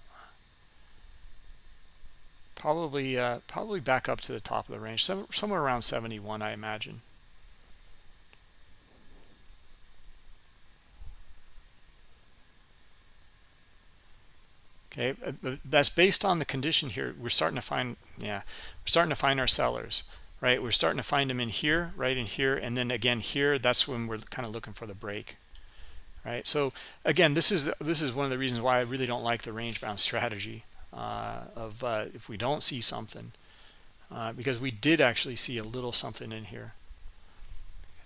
probably uh, probably back up to the top of the range some, somewhere around 71 I imagine. Okay uh, that's based on the condition here. We're starting to find yeah we're starting to find our sellers right? We're starting to find them in here right in here and then again here that's when we're kind of looking for the break right? So again this is this is one of the reasons why i really don't like the range bound strategy. uh, of uh, if we don't see something uh, because we did actually see a little something in here.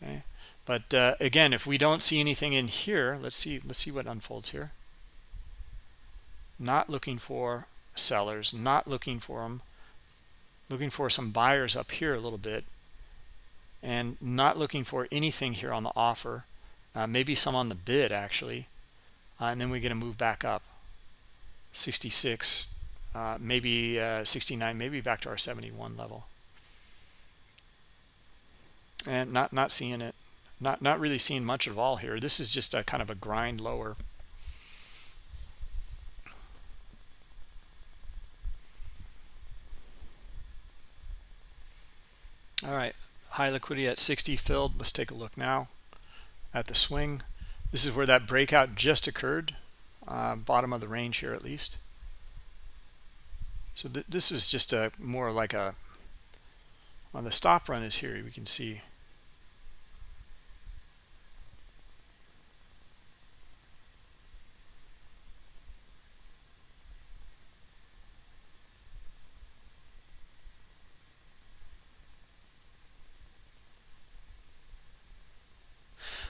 Okay? But uh, again if we don't see anything in here let's see let's see what unfolds here. Not looking for sellers not looking for them looking for some buyers up here a little bit and not looking for anything here on the offer. Uh, maybe some on the bid actually. Uh, and then we get to move back up. 66 uh, maybe uh, 69 maybe back to our 71 level. And not not seeing it not not really seeing much at all here. This is just a kind of a grind lower. All right high liquidity at 60 filled. Let's take a look now at the swing. This is where that breakout just occurred uh, bottom of the range here at least so th this is just a more like a on the stop run is here we can see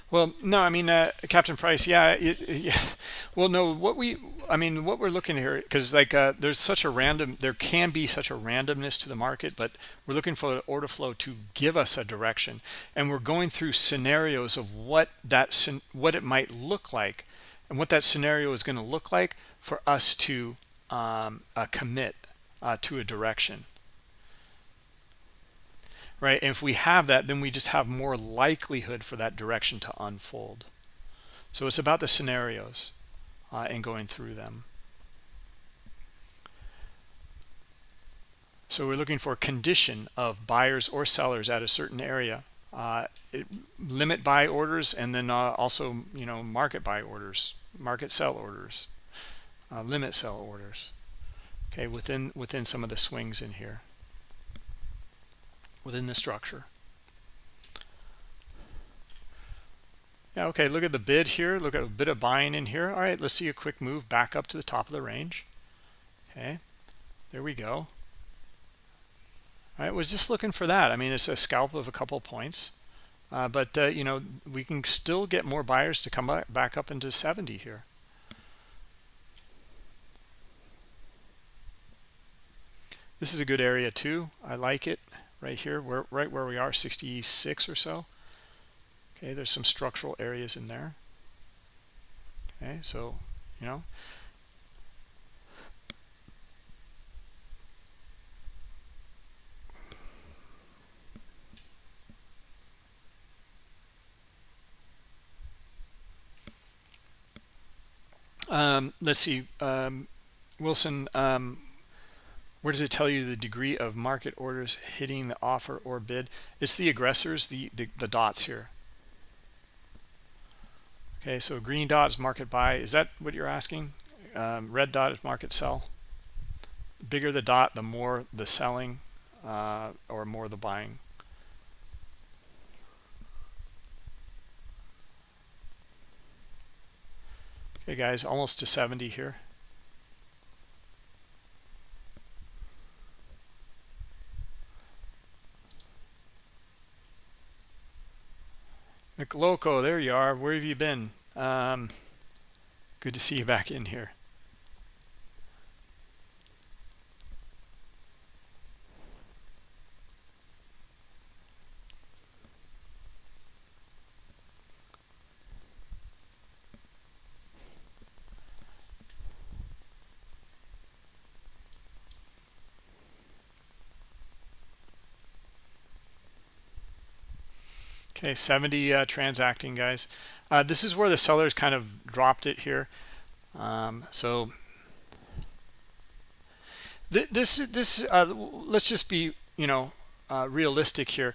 Well, no, I mean, uh, Captain Price, yeah, it, yeah. Well, no, what we, I mean, what we're looking here, because like uh, there's such a random, there can be such a randomness to the market, but we're looking for the order flow to give us a direction, and we're going through scenarios of what that, what it might look like, and what that scenario is going to look like for us to um, uh, commit uh, to a direction right? And if we have that, then we just have more likelihood for that direction to unfold. So it's about the scenarios uh, and going through them. So we're looking for condition of buyers or sellers at a certain area. Uh, it, limit buy orders and then uh, also, you know, market buy orders, market sell orders, uh, limit sell orders. Okay, within within some of the swings in here within the structure. Yeah, okay, look at the bid here. Look at a bit of buying in here. All right, let's see a quick move back up to the top of the range. Okay, there we go. All right, was just looking for that. I mean, it's a scalp of a couple points. Uh, but, uh, you know, we can still get more buyers to come back up into 70 here. This is a good area too. I like it right here where right where we are 66 or so. Okay there's some structural areas in there. Okay so you know. Um, let's see um, Wilson um, where does it tell you the degree of market orders hitting the offer or bid? It's the aggressors, the, the, the dots here. Okay, so green dot is market buy. Is that what you're asking? Um, red dot is market sell. The bigger the dot, the more the selling uh, or more the buying. Okay, guys, almost to 70 here. McLoco, there you are. Where have you been? Um, good to see you back in here. Okay, 70 uh, transacting guys. Uh, this is where the sellers kind of dropped it here. Um, so th this this uh, let's just be you know uh, realistic here.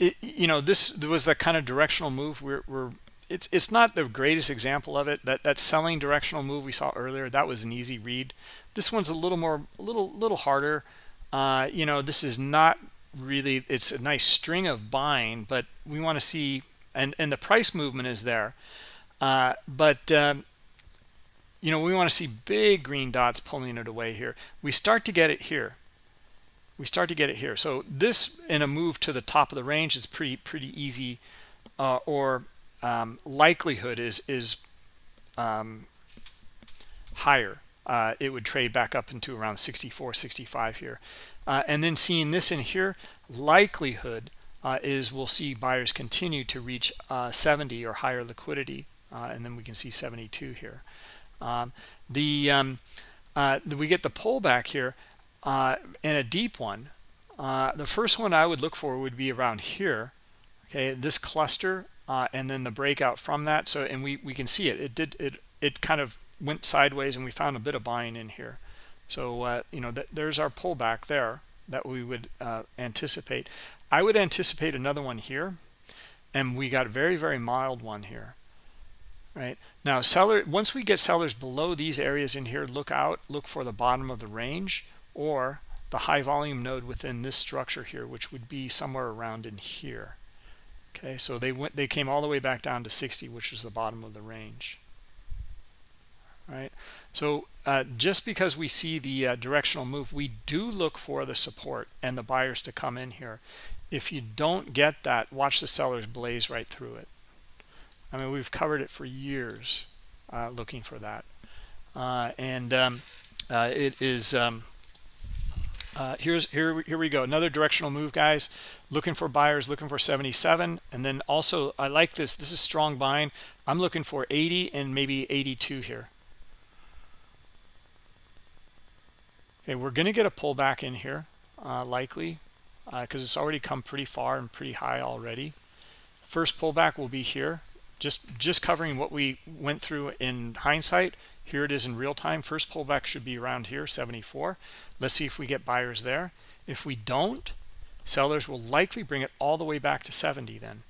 It, you know this was that kind of directional move. We're, we're it's it's not the greatest example of it. That that selling directional move we saw earlier that was an easy read. This one's a little more a little little harder. Uh, you know this is not really it's a nice string of buying but we want to see and and the price movement is there. Uh, but um, you know we want to see big green dots pulling it away here. We start to get it here. We start to get it here. So this in a move to the top of the range is pretty pretty easy uh, or um, likelihood is is um, higher. Uh, it would trade back up into around 64 65 here uh, and then seeing this in here likelihood uh, is we'll see buyers continue to reach uh, 70 or higher liquidity uh, and then we can see 72 here. Um, the um, uh, we get the pullback here in a deep one. The first one I would look for would be around here okay this cluster and then the breakout from that. So and we we can see it. It did it it kind of went sideways and we found a bit of buying in here so, uh, you know, th there's our pullback there that we would uh, anticipate. I would anticipate another one here, and we got a very, very mild one here. Right now, seller. Once we get sellers below these areas in here, look out, look for the bottom of the range or the high volume node within this structure here, which would be somewhere around in here. Okay, so they went, they came all the way back down to 60, which was the bottom of the range. Right. So uh, just because we see the uh, directional move, we do look for the support and the buyers to come in here. If you don't get that, watch the sellers blaze right through it. I mean, we've covered it for years uh, looking for that. Uh, and um, uh, it is um, uh, here's here here we go another directional move guys looking for buyers looking for 77 and then also i like this this is strong buying i'm looking for 80 and maybe 82 here okay we're going to get a pullback in here uh, likely because uh, it's already come pretty far and pretty high already. First pullback will be here just just covering what we went through in hindsight. Here it is in real time. First pullback should be around here 74 let's see if we get buyers there. If we don't sellers will likely bring it all the way back to 70 then.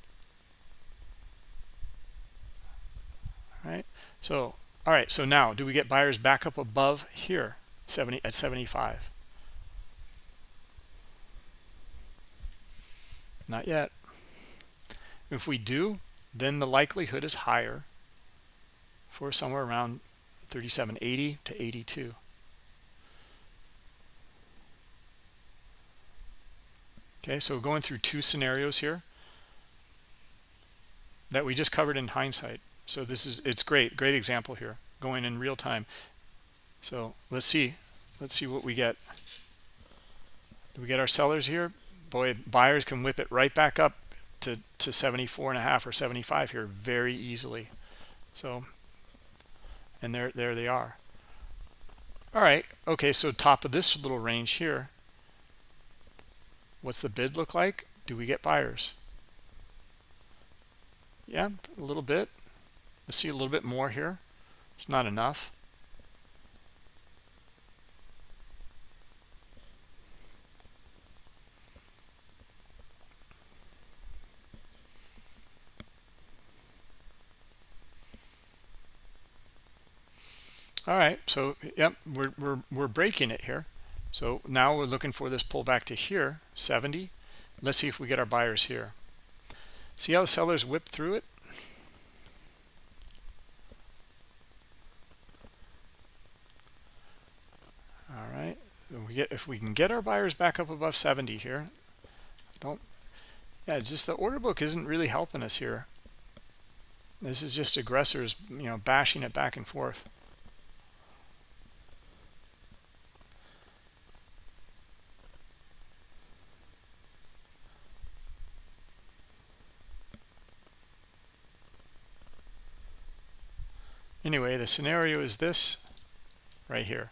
All right so all right so now do we get buyers back up above here 70 at 75 not yet. If we do then the likelihood is higher for somewhere around 3780 to 82 okay so going through two scenarios here that we just covered in hindsight. So this is it's great great example here going in real time so let's see. Let's see what we get. Do we get our sellers here? Boy buyers can whip it right back up to to 74 and a half or 75 here very easily. So and there there they are. All right. Okay so top of this little range here what's the bid look like? Do we get buyers? Yeah a little bit. Let's see a little bit more here. It's not enough all right so yep we're, we're we're breaking it here. So now we're looking for this pullback to here 70 let's see if we get our buyers here. See how the sellers whip through it? All right we get if we can get our buyers back up above 70 here. Don't yeah just the order book isn't really helping us here. This is just aggressors you know bashing it back and forth anyway the scenario is this right here.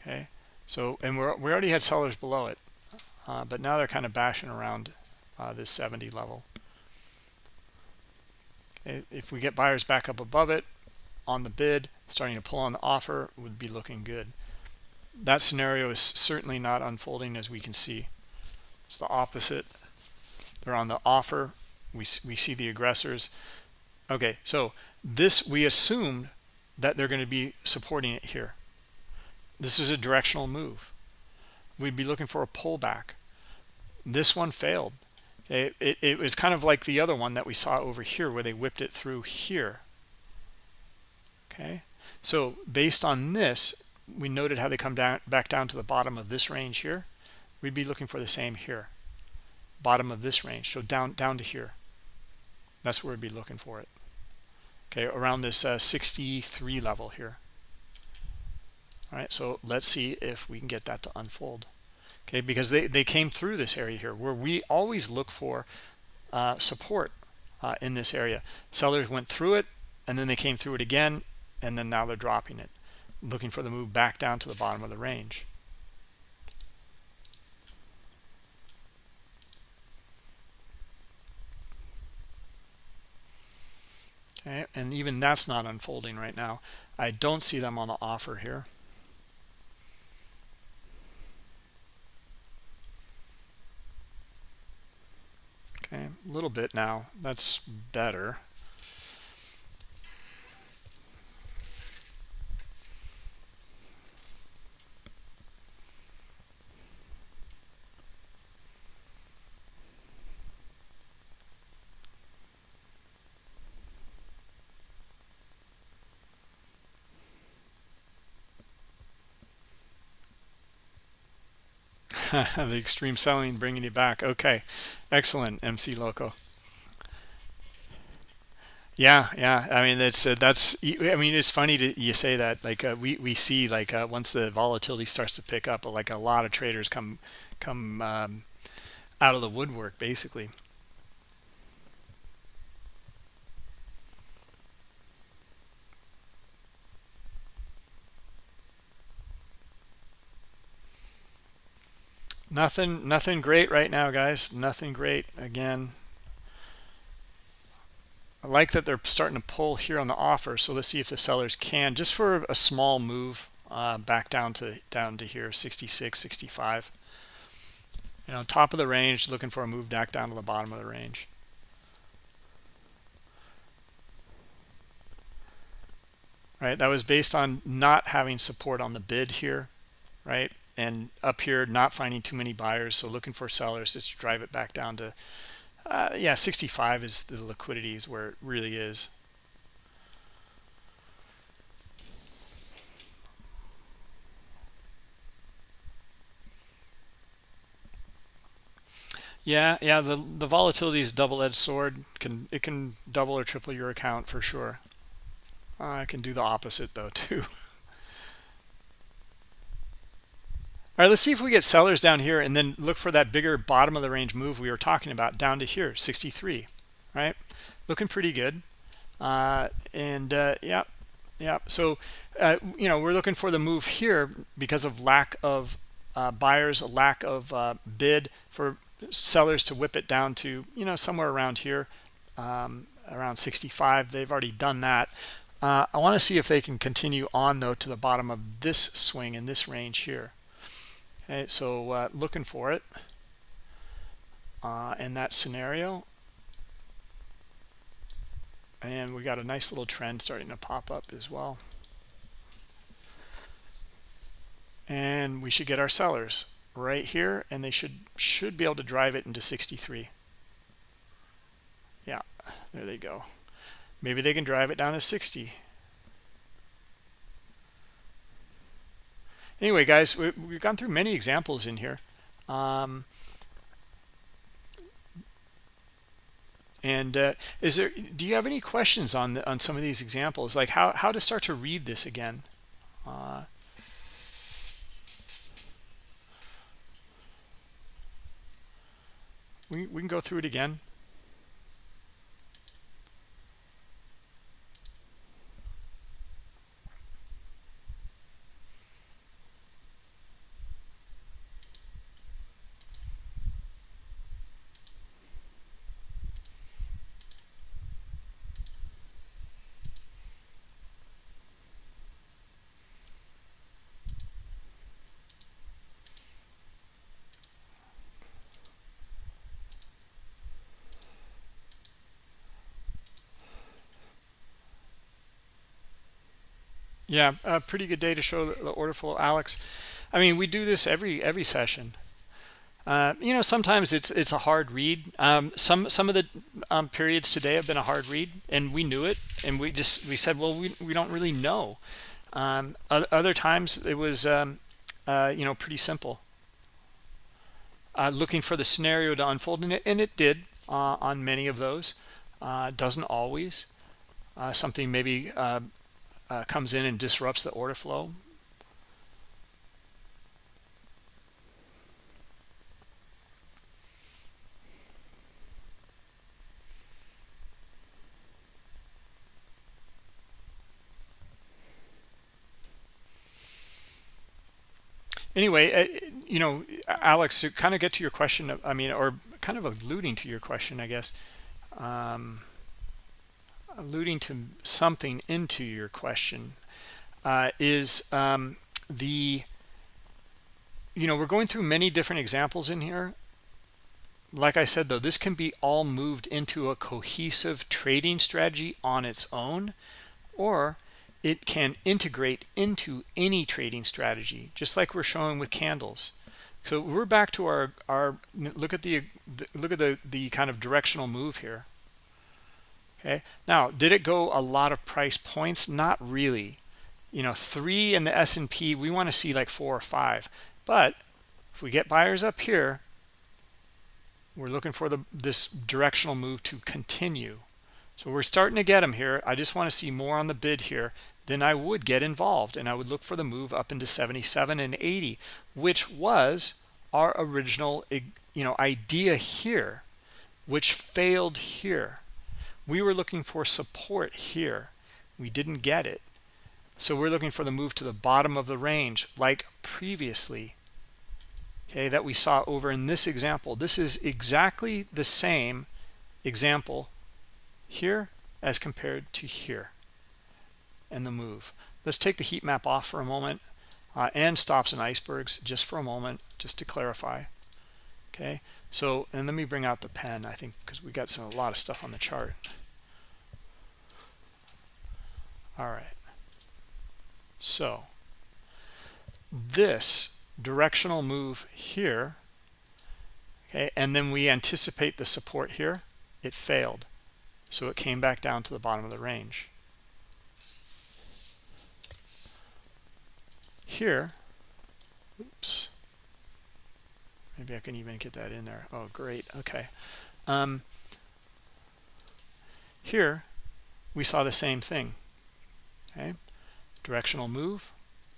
Okay so and we're, we already had sellers below it uh, but now they're kind of bashing around uh, this 70 level. If we get buyers back up above it on the bid starting to pull on the offer would be looking good. That scenario is certainly not unfolding as we can see. It's the opposite. They're on the offer. We, we see the aggressors okay so this we assumed that they're going to be supporting it here. This is a directional move. We'd be looking for a pullback. This one failed. It, it, it, was kind of like the other one that we saw over here where they whipped it through here. Okay? So based on this we noted how they come down back down to the bottom of this range here. We'd be looking for the same here. Bottom of this range so down down to here. That's where we'd be looking for it okay around this uh, 63 level here. All right so let's see if we can get that to unfold. Okay because they they came through this area here where we always look for uh, support uh, in this area. Sellers went through it and then they came through it again and then now they're dropping it looking for the move back down to the bottom of the range okay and even that's not unfolding right now. I don't see them on the offer here. Okay a little bit now. That's better the extreme selling bringing you back okay excellent mc loco Yeah, yeah. I mean, that's uh, that's. I mean, it's funny to you say that. Like uh, we we see like uh, once the volatility starts to pick up, like a lot of traders come come um, out of the woodwork, basically. Nothing, nothing great right now, guys. Nothing great. Again, I like that they're starting to pull here on the offer. So let's see if the sellers can, just for a small move, uh, back down to down to here, 66, 65. You know, top of the range, looking for a move back down to the bottom of the range. Right, that was based on not having support on the bid here, right? And up here, not finding too many buyers, so looking for sellers to drive it back down to uh, yeah 65 is the liquidity is where it really is. Yeah yeah the the volatility is double-edged sword. Can it can double or triple your account for sure. Uh, I can do the opposite though too All right, let's see if we get sellers down here and then look for that bigger bottom of the range move we were talking about down to here, 63, right? Looking pretty good. Uh, and uh, yeah, yeah. So, uh, you know, we're looking for the move here because of lack of uh, buyers, a lack of uh, bid for sellers to whip it down to, you know, somewhere around here, um, around 65. They've already done that. Uh, I want to see if they can continue on, though, to the bottom of this swing in this range here. Okay, so uh, looking for it uh, in that scenario. And we got a nice little trend starting to pop up as well. And we should get our sellers right here, and they should should be able to drive it into 63. Yeah, there they go. Maybe they can drive it down to 60. Anyway guys we, have gone through many examples in here. Um, and uh, is there do you have any questions on the, on some of these examples? Like how, how to start to read this again? Uh, we, we can go through it again Yeah, a pretty good day to show the order flow, Alex. I mean, we do this every every session. Uh, you know, sometimes it's it's a hard read. Um, some some of the um, periods today have been a hard read, and we knew it, and we just we said, well, we we don't really know. Um, other times it was um, uh, you know pretty simple. Uh, looking for the scenario to unfold, and it, and it did uh, on many of those. Uh, doesn't always. Something maybe uh, comes in and disrupts the order flow. Anyway uh, you know alex to kind of get to your question i mean or kind of alluding to your question i guess um, alluding to something into your question uh, is um, the you know we're going through many different examples in here. Like I said though this can be all moved into a cohesive trading strategy on its own or it can integrate into any trading strategy just like we're showing with candles. So we're back to our our look at the, the look at the the kind of directional move here okay? Now did it go a lot of price points? Not really. You know three in the S&P we want to see like four or five. But if we get buyers up here we're looking for the this directional move to continue. So we're starting to get them here. I just want to see more on the bid here then i would get involved and i would look for the move up into 77 and 80 which was our original you know idea here which failed here we were looking for support here. We didn't get it. So we're looking for the move to the bottom of the range like previously okay that we saw over in this example. This is exactly the same example here as compared to here and the move. Let's take the heat map off for a moment uh, and stops and icebergs just for a moment just to clarify okay so and let me bring out the pen i think because we got some a lot of stuff on the chart. All right. So this directional move here okay and then we anticipate the support here it failed. So it came back down to the bottom of the range. Here oops maybe I can even get that in there. Oh great. Okay. Um, here we saw the same thing. Okay. Directional move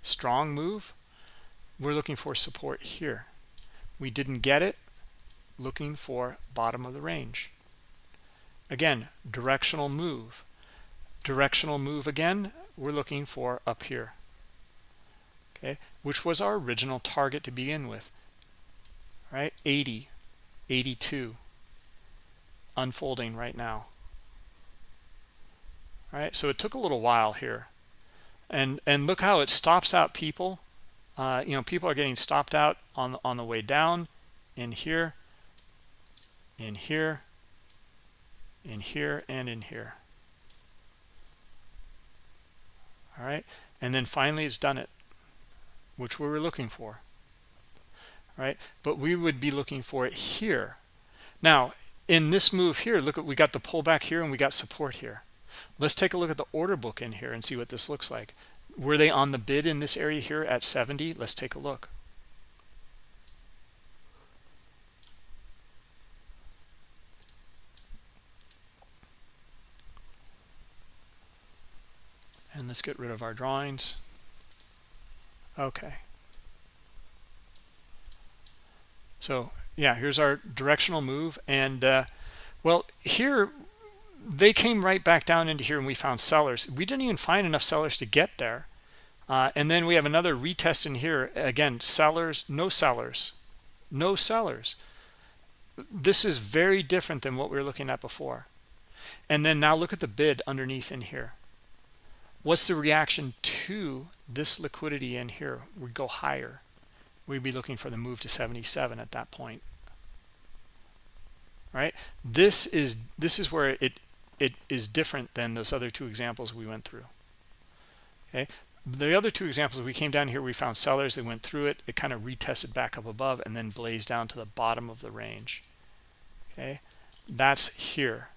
strong move. We're looking for support here. We didn't get it. Looking for bottom of the range. Again directional move. Directional move again we're looking for up here. Okay. Which was our original target to begin with right? 80 82 unfolding right now. All right? So it took a little while here. And and look how it stops out people. Uh, you know people are getting stopped out on on the way down in here in here in here and in here. All right? And then finally it's done it which we were looking for right? But we would be looking for it here. Now in this move here look at we got the pullback here and we got support here. Let's take a look at the order book in here and see what this looks like. Were they on the bid in this area here at 70 let's take a look. And let's get rid of our drawings. Okay so yeah here's our directional move and uh, well here they came right back down into here and we found sellers. We didn't even find enough sellers to get there uh, and then we have another retest in here. Again sellers no sellers no sellers. This is very different than what we were looking at before. And then now look at the bid underneath in here. What's the reaction to this liquidity in here? Would go higher we'd be looking for the move to 77 at that point. Right? This is this is where it it is different than those other two examples we went through. Okay? The other two examples we came down here we found sellers they went through it it kind of retested back up above and then blazed down to the bottom of the range. Okay? That's here.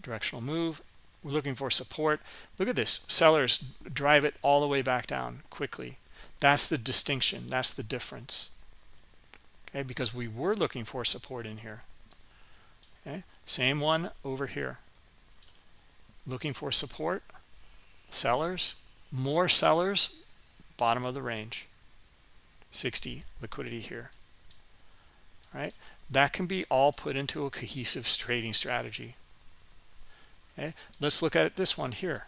Directional move we're looking for support. Look at this sellers drive it all the way back down quickly that's the distinction. That's the difference. Okay because we were looking for support in here. Okay same one over here. Looking for support sellers more sellers bottom of the range. 60 liquidity here. Right? That can be all put into a cohesive trading strategy. Okay let's look at this one here.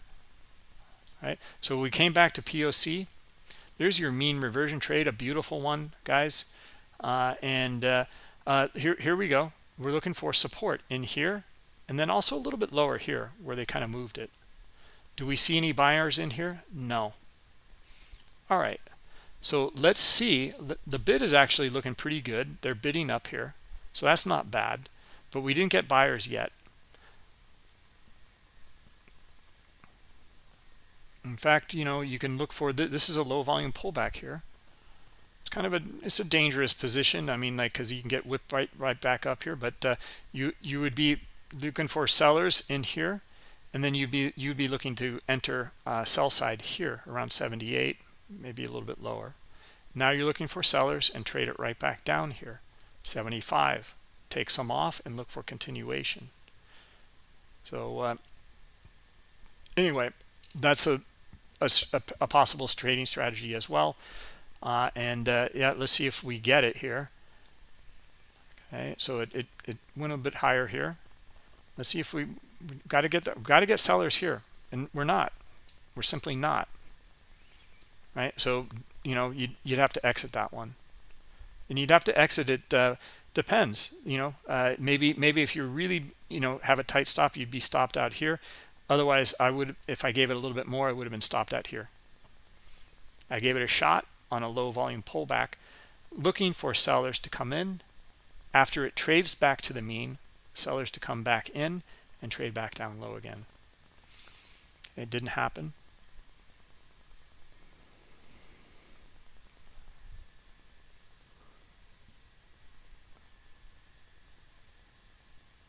Right? So we came back to poc there's your mean reversion trade a beautiful one guys. Uh, and uh, uh, here here we go. We're looking for support in here and then also a little bit lower here where they kind of moved it. Do we see any buyers in here? No. All right. So let's see. The, the bid is actually looking pretty good. They're bidding up here. So that's not bad. But we didn't get buyers yet in fact you know you can look for th this is a low volume pullback here. It's kind of a it's a dangerous position. I mean like because you can get whipped right right back up here but uh, you you would be looking for sellers in here and then you'd be you'd be looking to enter uh, sell side here around 78 maybe a little bit lower. Now you're looking for sellers and trade it right back down here 75 take some off and look for continuation. So uh, anyway that's a, a, a, possible trading strategy as well. Uh, and uh, yeah let's see if we get it here. Okay so it, it, it went a bit higher here. Let's see if we got to get the, got to get sellers here. And we're not. We're simply not. Right? So you know you'd, you'd have to exit that one. And you'd have to exit it uh, depends you know. Uh, maybe maybe if you really you know have a tight stop you'd be stopped out here otherwise i would if i gave it a little bit more i would have been stopped out here. I gave it a shot on a low volume pullback looking for sellers to come in. After it trades back to the mean sellers to come back in and trade back down low again. It didn't happen.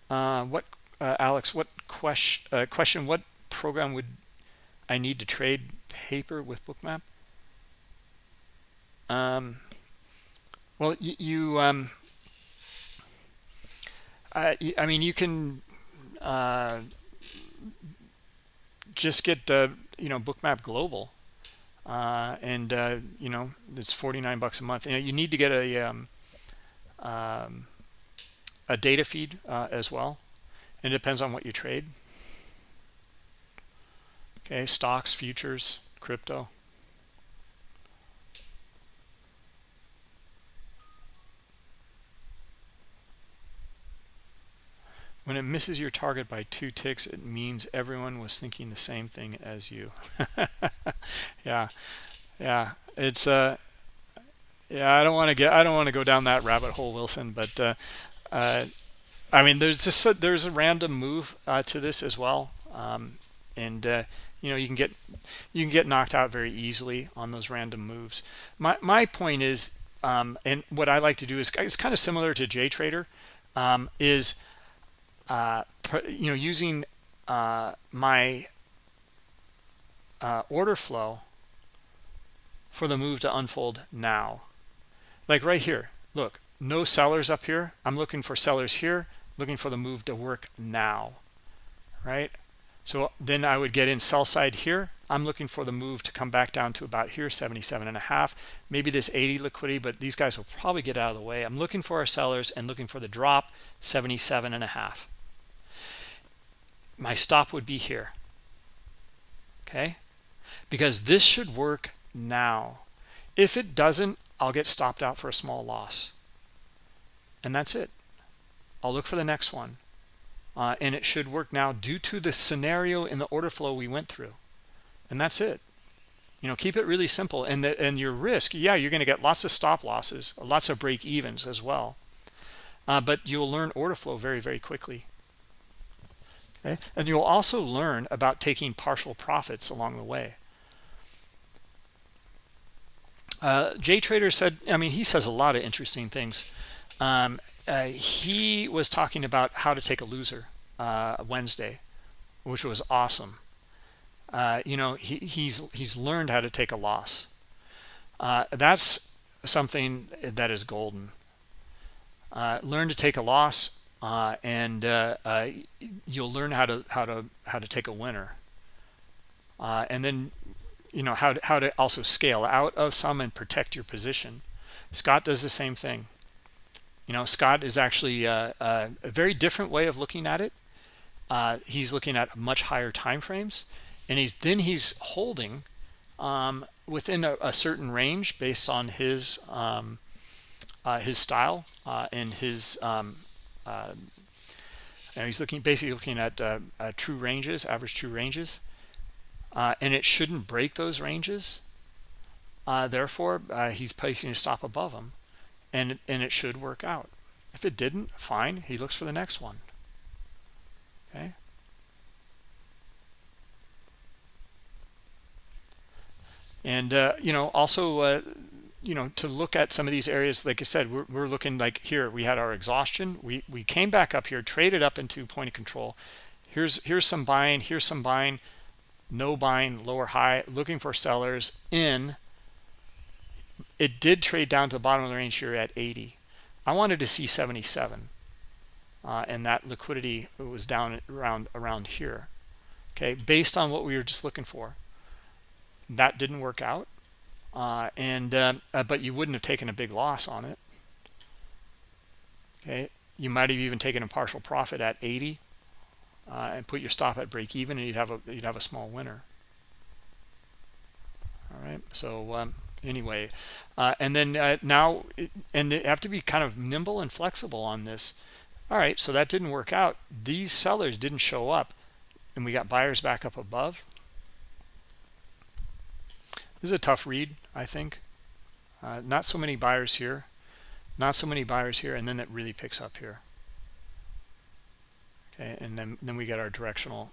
Uh, what, uh, Alex, what question, uh, question, what program would I need to trade paper with bookmap? Um, well, you, you um, I, I mean, you can uh, just get, uh, you know, bookmap global. Uh, and, uh, you know, it's 49 bucks a month. You know, you need to get a, um, um, a data feed as well. It depends on what you trade. Okay, stocks, futures, crypto. When it misses your target by two ticks, it means everyone was thinking the same thing as you. yeah, yeah, it's uh, yeah. I don't want to get, I don't want to go down that rabbit hole, Wilson. But uh, uh, I mean, there's just a, there's a random move uh, to this as well, um, and uh, you know you can get you can get knocked out very easily on those random moves. My my point is, um, and what I like to do is it's kind of similar to JTrader, um, is uh, you know using uh, my uh, order flow for the move to unfold now, like right here. Look, no sellers up here i'm looking for sellers here looking for the move to work now right? So then i would get in sell side here. I'm looking for the move to come back down to about here 77 and a half. Maybe this 80 liquidity but these guys will probably get out of the way. I'm looking for our sellers and looking for the drop 77 and a half. My stop would be here okay? Because this should work now. If it doesn't i'll get stopped out for a small loss. And that's it i'll look for the next one. Uh, and it should work now due to the scenario in the order flow we went through. And that's it. You know keep it really simple. And the, and your risk yeah you're going to get lots of stop losses lots of break evens as well. Uh, but you'll learn order flow very very quickly. Okay? And you'll also learn about taking partial profits along the way. Uh, Trader said, I mean, he says a lot of interesting things. Um, uh, he was talking about how to take a loser uh, Wednesday, which was awesome. Uh, you know, he, he's he's learned how to take a loss. Uh, that's something that is golden. Uh, learn to take a loss, uh, and you'll learn how to how to how to take a winner. and then, you know how to, how to also scale out of some and protect your position. Scott does the same thing you know scott is actually uh, uh, a very different way of looking at it. Uh, he's looking at much higher time frames and he's then he's holding um, within a, a, certain range based on his um, uh, his style uh, and his um, uh, he's looking basically looking at true ranges average true ranges. And it shouldn't break those ranges. Therefore he's placing a stop above them and and it should work out. If it didn't fine. He looks for the next one. Okay? And uh, you know also uh, you know to look at some of these areas like i said we're, we're looking like here we had our exhaustion. We we came back up here traded up into point of control. Here's here's some buying here's some buying. No buying lower high looking for sellers in it did trade down to the bottom of the range here at 80 i wanted to see 77 uh, and that liquidity was down around around here. Okay based on what we were just looking for that didn't work out uh, and uh, but you wouldn't have taken a big loss on it. Okay you might have even taken a partial profit at 80 uh, and put your stop at break even and you'd have a you'd have a small winner. All right so um, anyway. Uh, and then uh, now it, and they have to be kind of nimble and flexible on this. All right so that didn't work out. These sellers didn't show up and we got buyers back up above. This is a tough read i think. Uh, not so many buyers here. Not so many buyers here and then it really picks up here. Okay and then then we get our directional.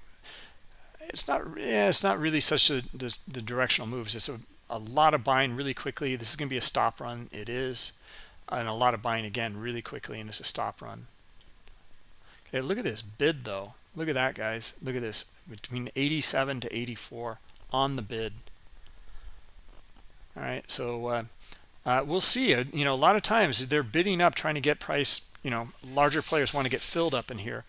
It's not yeah it's not really such a the, the directional moves. It's a, a lot of buying really quickly. This is going to be a stop run. It is. And a lot of buying again really quickly and it's a stop run. Okay look at this bid though. Look at that guys. Look at this. Between 87 to 84 on the bid. All right so uh, uh, we'll see. Uh, you know a lot of times they're bidding up trying to get price you know larger players want to get filled up in here.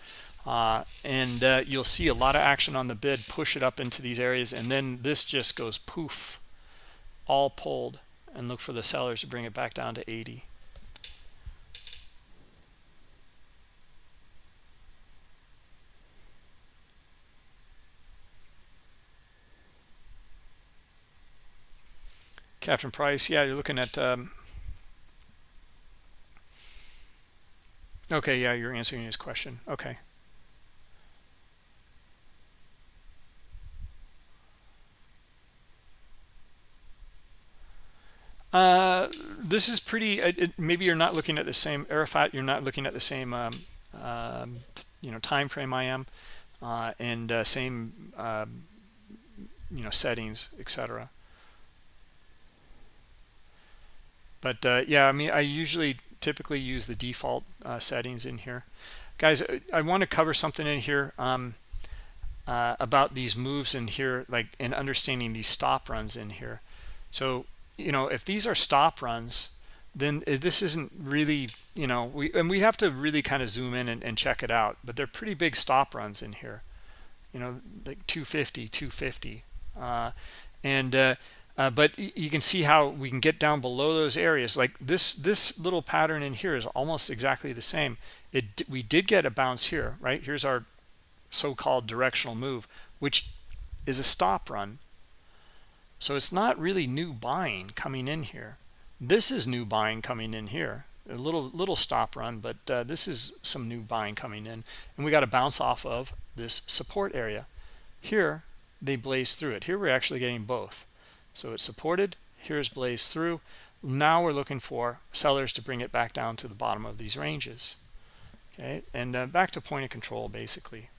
Uh, and uh, you'll see a lot of action on the bid push it up into these areas and then this just goes poof all pulled and look for the sellers to bring it back down to 80 Captain Price, yeah, you're looking at um, okay, yeah, you're answering his question. Okay. Uh, this is pretty. It, maybe you're not looking at the same Arafat. You're not looking at the same, um, um, you know, time frame I am, uh, and uh, same, um, you know, settings, etc. But uh, yeah, I mean, I usually typically use the default uh, settings in here, guys. I want to cover something in here um, about these moves in here, like in understanding these stop runs in here. So you know if these are stop runs then this isn't really you know we and we have to really kind of zoom in and, and check it out but they're pretty big stop runs in here. You know like 250 250 uh, and uh, uh, but you can see how we can get down below those areas. Like this this little pattern in here is almost exactly the same. It we did get a bounce here right? Here's our so-called directional move which is a stop run so it's not really new buying coming in here. This is new buying coming in here. A little little stop run, but uh, this is some new buying coming in. And we got to bounce off of this support area. Here, they blaze through it. Here we're actually getting both. So it's supported. Here's blaze through. Now we're looking for sellers to bring it back down to the bottom of these ranges. Okay, and uh, back to point of control basically.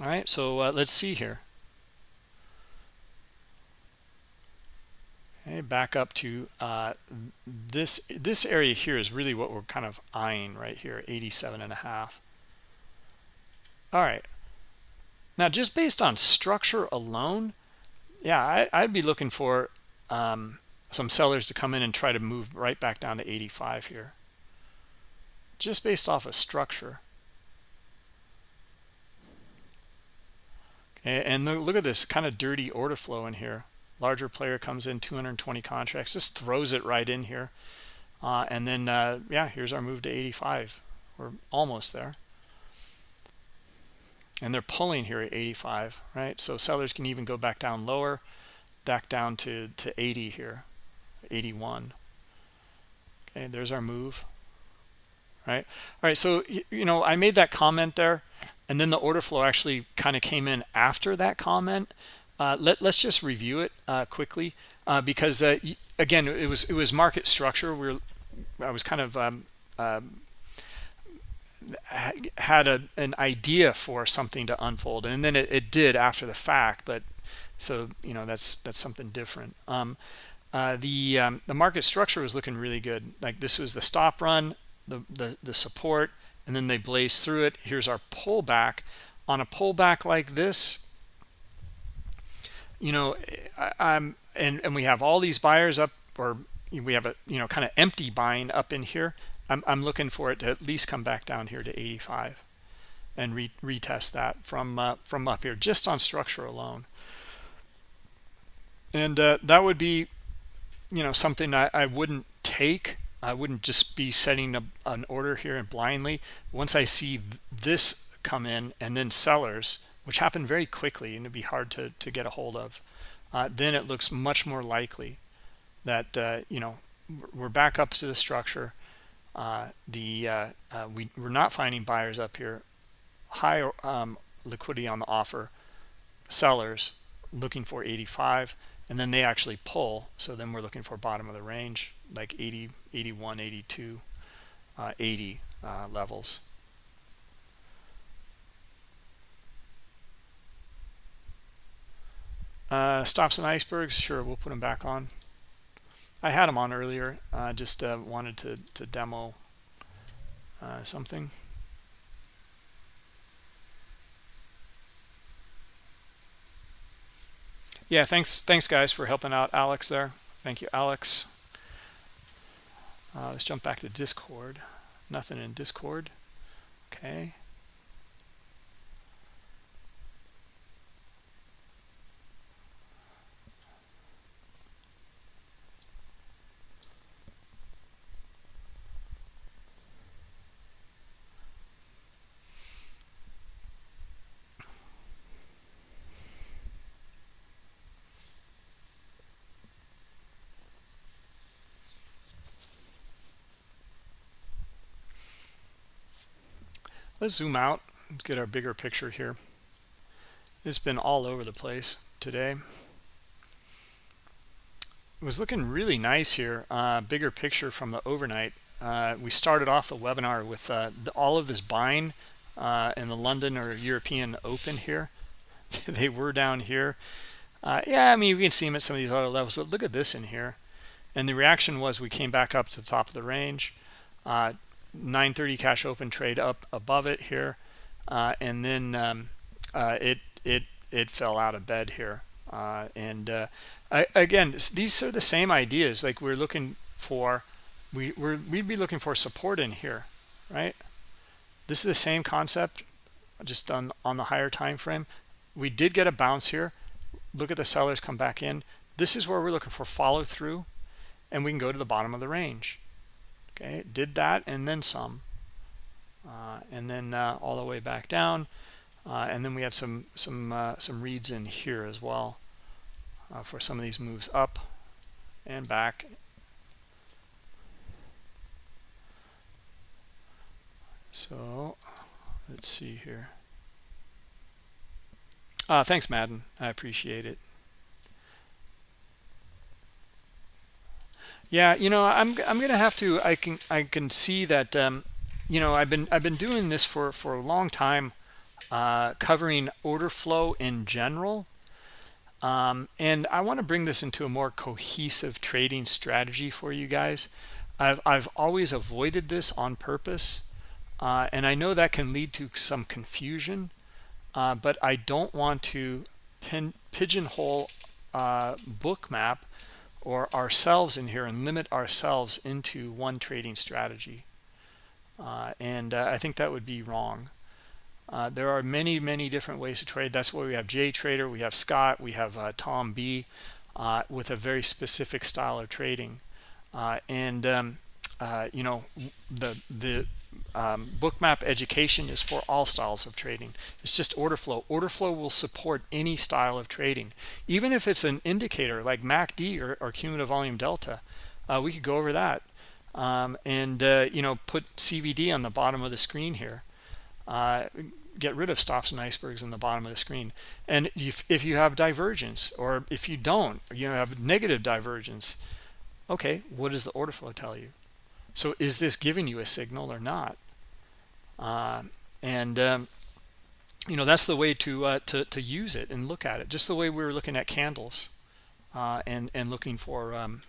All right so uh, let's see here. Okay back up to uh, this this area here is really what we're kind of eyeing right here 87 and a half. All right. Now just based on structure alone yeah I, would be looking for um, some sellers to come in and try to move right back down to 85 here. Just based off of structure and look at this kind of dirty order flow in here. Larger player comes in 220 contracts just throws it right in here. Uh, and then uh, yeah here's our move to 85 we're almost there. And they're pulling here at 85 right? So sellers can even go back down lower back down to to 80 here 81 okay there's our move right? All right so you know i made that comment there and then the order flow actually kind of came in after that comment. Uh, let, us just review it uh, quickly uh, because uh, again it was it was market structure. We I was kind of um, um, had a, an idea for something to unfold and then it, it, did after the fact but so you know that's that's something different. Um, uh, the um, the market structure was looking really good. Like this was the stop run the the, the support and then they blaze through it. Here's our pullback. On a pullback like this you know I, am and and we have all these buyers up or we have a you know kind of empty buying up in here. I'm, I'm looking for it to at least come back down here to 85 and re retest that from uh, from up here just on structure alone. And uh, that would be you know something I, I wouldn't take I wouldn't just be setting a, an order here and blindly. Once I see this come in and then sellers which happen very quickly and it'd be hard to, to get a hold of uh, then it looks much more likely that uh, you know we're back up to the structure. Uh, the uh, uh, we, we're not finding buyers up here high um, liquidity on the offer sellers looking for 85 and then they actually pull. So then we're looking for bottom of the range like 80 81 82 uh, 80 uh, levels. Uh, stops and icebergs sure we'll put them back on. I had them on earlier uh, just uh, wanted to, to demo uh, something. Yeah thanks thanks guys for helping out. Alex there. Thank you alex uh, let's jump back to discord. Nothing in discord. Okay let's zoom out let's get our bigger picture here. It's been all over the place today. It was looking really nice here uh, bigger picture from the overnight. Uh, we started off the webinar with uh, the, all of this buying uh, in the London or European Open here. They were down here. Uh, yeah I mean we can see them at some of these other levels but look at this in here. And the reaction was we came back up to the top of the range. Uh, 930 cash open trade up above it here uh, and then um, uh, it it it fell out of bed here. Uh, and uh, I, again these are the same ideas like we're looking for we we're, we'd be looking for support in here right? This is the same concept just on on the higher time frame. We did get a bounce here. Look at the sellers come back in. This is where we're looking for follow through and we can go to the bottom of the range okay did that and then some. Uh, and then uh, all the way back down. Uh, and then we have some some uh, some reads in here as well uh, for some of these moves up and back. So let's see here. Thanks Madden. I appreciate it Yeah, you know, I'm I'm gonna have to. I can I can see that. Um, you know, I've been I've been doing this for for a long time, uh, covering order flow in general, um, and I want to bring this into a more cohesive trading strategy for you guys. I've I've always avoided this on purpose, uh, and I know that can lead to some confusion, uh, but I don't want to pin, pigeonhole uh, Bookmap or ourselves in here and limit ourselves into one trading strategy. Uh, and uh, I think that would be wrong. Uh, there are many, many different ways to trade. That's why we have Jay Trader, we have Scott, we have uh, Tom B uh, with a very specific style of trading. Uh, and, um, you know, the, the um, bookmap education is for all styles of trading. It's just order flow. Order flow will support any style of trading. Even if it's an indicator like macd or, or cumulative volume delta uh, we could go over that um, and uh, you know put cvd on the bottom of the screen here. Uh, get rid of stops and icebergs in the bottom of the screen. And if, if you have divergence or if you don't you have negative divergence okay what does the order flow tell you so is this giving you a signal or not? Uh, and um, you know that's the way to, uh, to to use it and look at it. Just the way we were looking at candles uh, and and looking for um,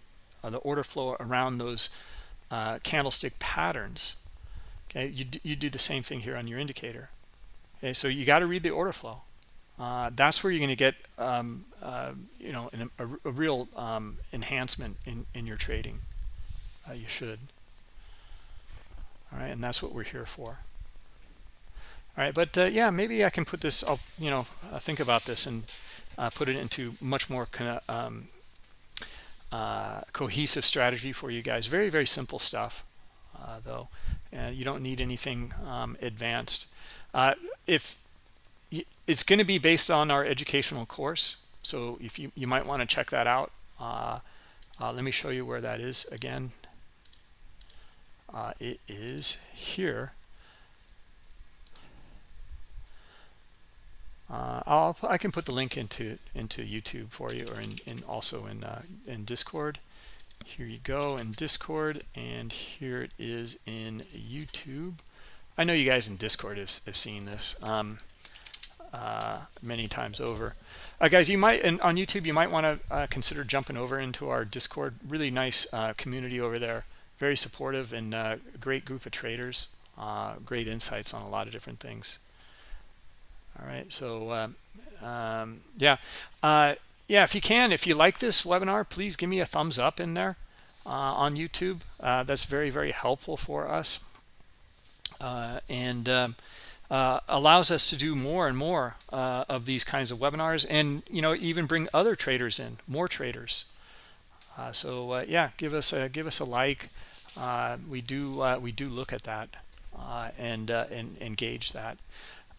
uh, the order flow around those uh, candlestick patterns. Okay, you you do the same thing here on your indicator. Okay, so you got to read the order flow. uh, that's where you're going to get um, uh, you know an, a, a, real um, enhancement in in your trading uh, you should all right and that's what we're here for. All right but uh, yeah maybe i can put this i'll you know uh, think about this and uh, put it into much more kind of um, cohesive strategy for you guys. Very very simple stuff though and you don't need anything um, advanced. If it's going to be based on our educational course so if you you might want to check that out. Uh, uh, let me show you where that is again uh, it is here uh, I'll I can put the link into into YouTube for you or in, in also in uh, in Discord here you go in Discord and here it is in YouTube I know you guys in Discord have, have seen this um, uh, many times over. Uh, guys, you might, and on YouTube, you might want to uh, consider jumping over into our Discord. Really nice uh, community over there. Very supportive and uh, great group of traders. Uh, great insights on a lot of different things. All right, so um, um, yeah. yeah, if you can, if you like this webinar, please give me a thumbs up in there on YouTube. that's very, very helpful for us. and um, uh, allows us to do more and more uh, of these kinds of webinars and you know even bring other traders in more traders uh, so uh, yeah give us a give us a like uh, we do uh, we do look at that and and engage that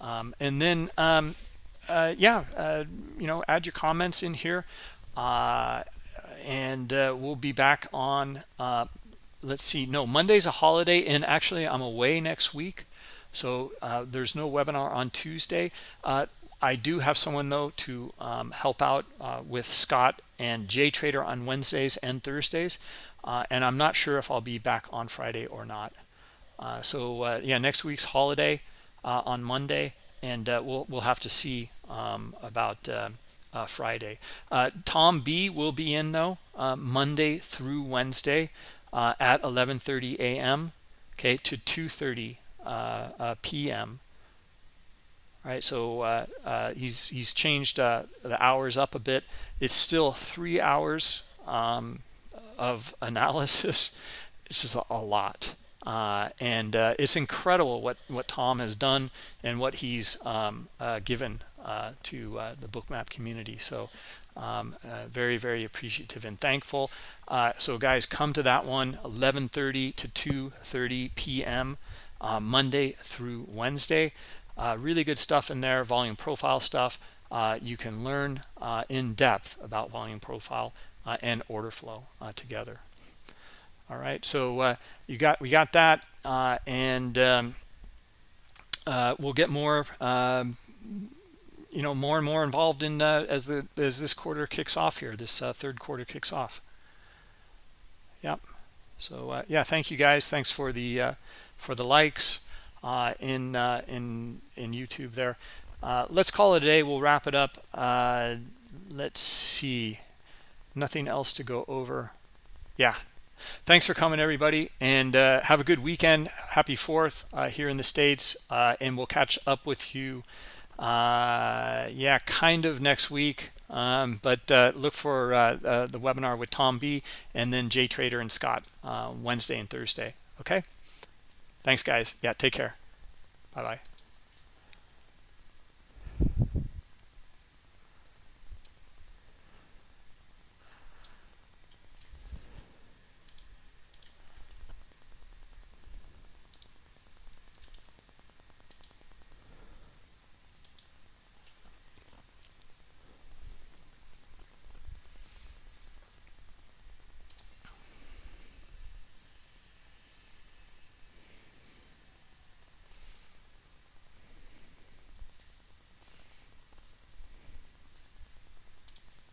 um, and then um, yeah you know add your comments in here and we'll be back on let's see no Monday's a holiday and actually I'm away next week so uh, there's no webinar on Tuesday. Uh, I do have someone though to um, help out uh, with Scott and JTrader on Wednesdays and Thursdays. Uh, and I'm not sure if I'll be back on Friday or not. Uh, so uh, yeah, next week's holiday on Monday, and we'll we'll have to see um, about Friday. Tom B will be in though Monday through Wednesday at 11:30 a.m. Okay, to 2:30 uh, uh, p.m. Right, so uh, he's he's changed the hours up a bit. It's still three hours um, of analysis. This is a, lot. Uh, and uh, it's incredible what what Tom has done and what he's um, uh, given to the bookmap community so um, very very appreciative and thankful so guys come to that one 11:30 to 2:30 p.m uh, Monday through Wednesday. Uh, really good stuff in there, volume profile stuff. Uh, you can learn uh, in depth about volume profile uh, and order flow uh, together. All right, so you got we got that, and um, we'll get more. Um, you know more and more involved in as the as this quarter kicks off here this third quarter kicks off yep so yeah thank you guys thanks for the for the likes uh, in uh, in in YouTube there. Uh, let's call it a day. We'll wrap it up. Uh, let's see nothing else to go over. Yeah. Thanks for coming everybody and uh, have a good weekend. Happy fourth uh, here in the states uh, and we'll catch up with you uh, yeah kind of next week. Um, but uh, look for uh, the webinar with Tom B and then Jay Trader and Scott Wednesday and Thursday okay? Thanks guys. Yeah take care. Bye bye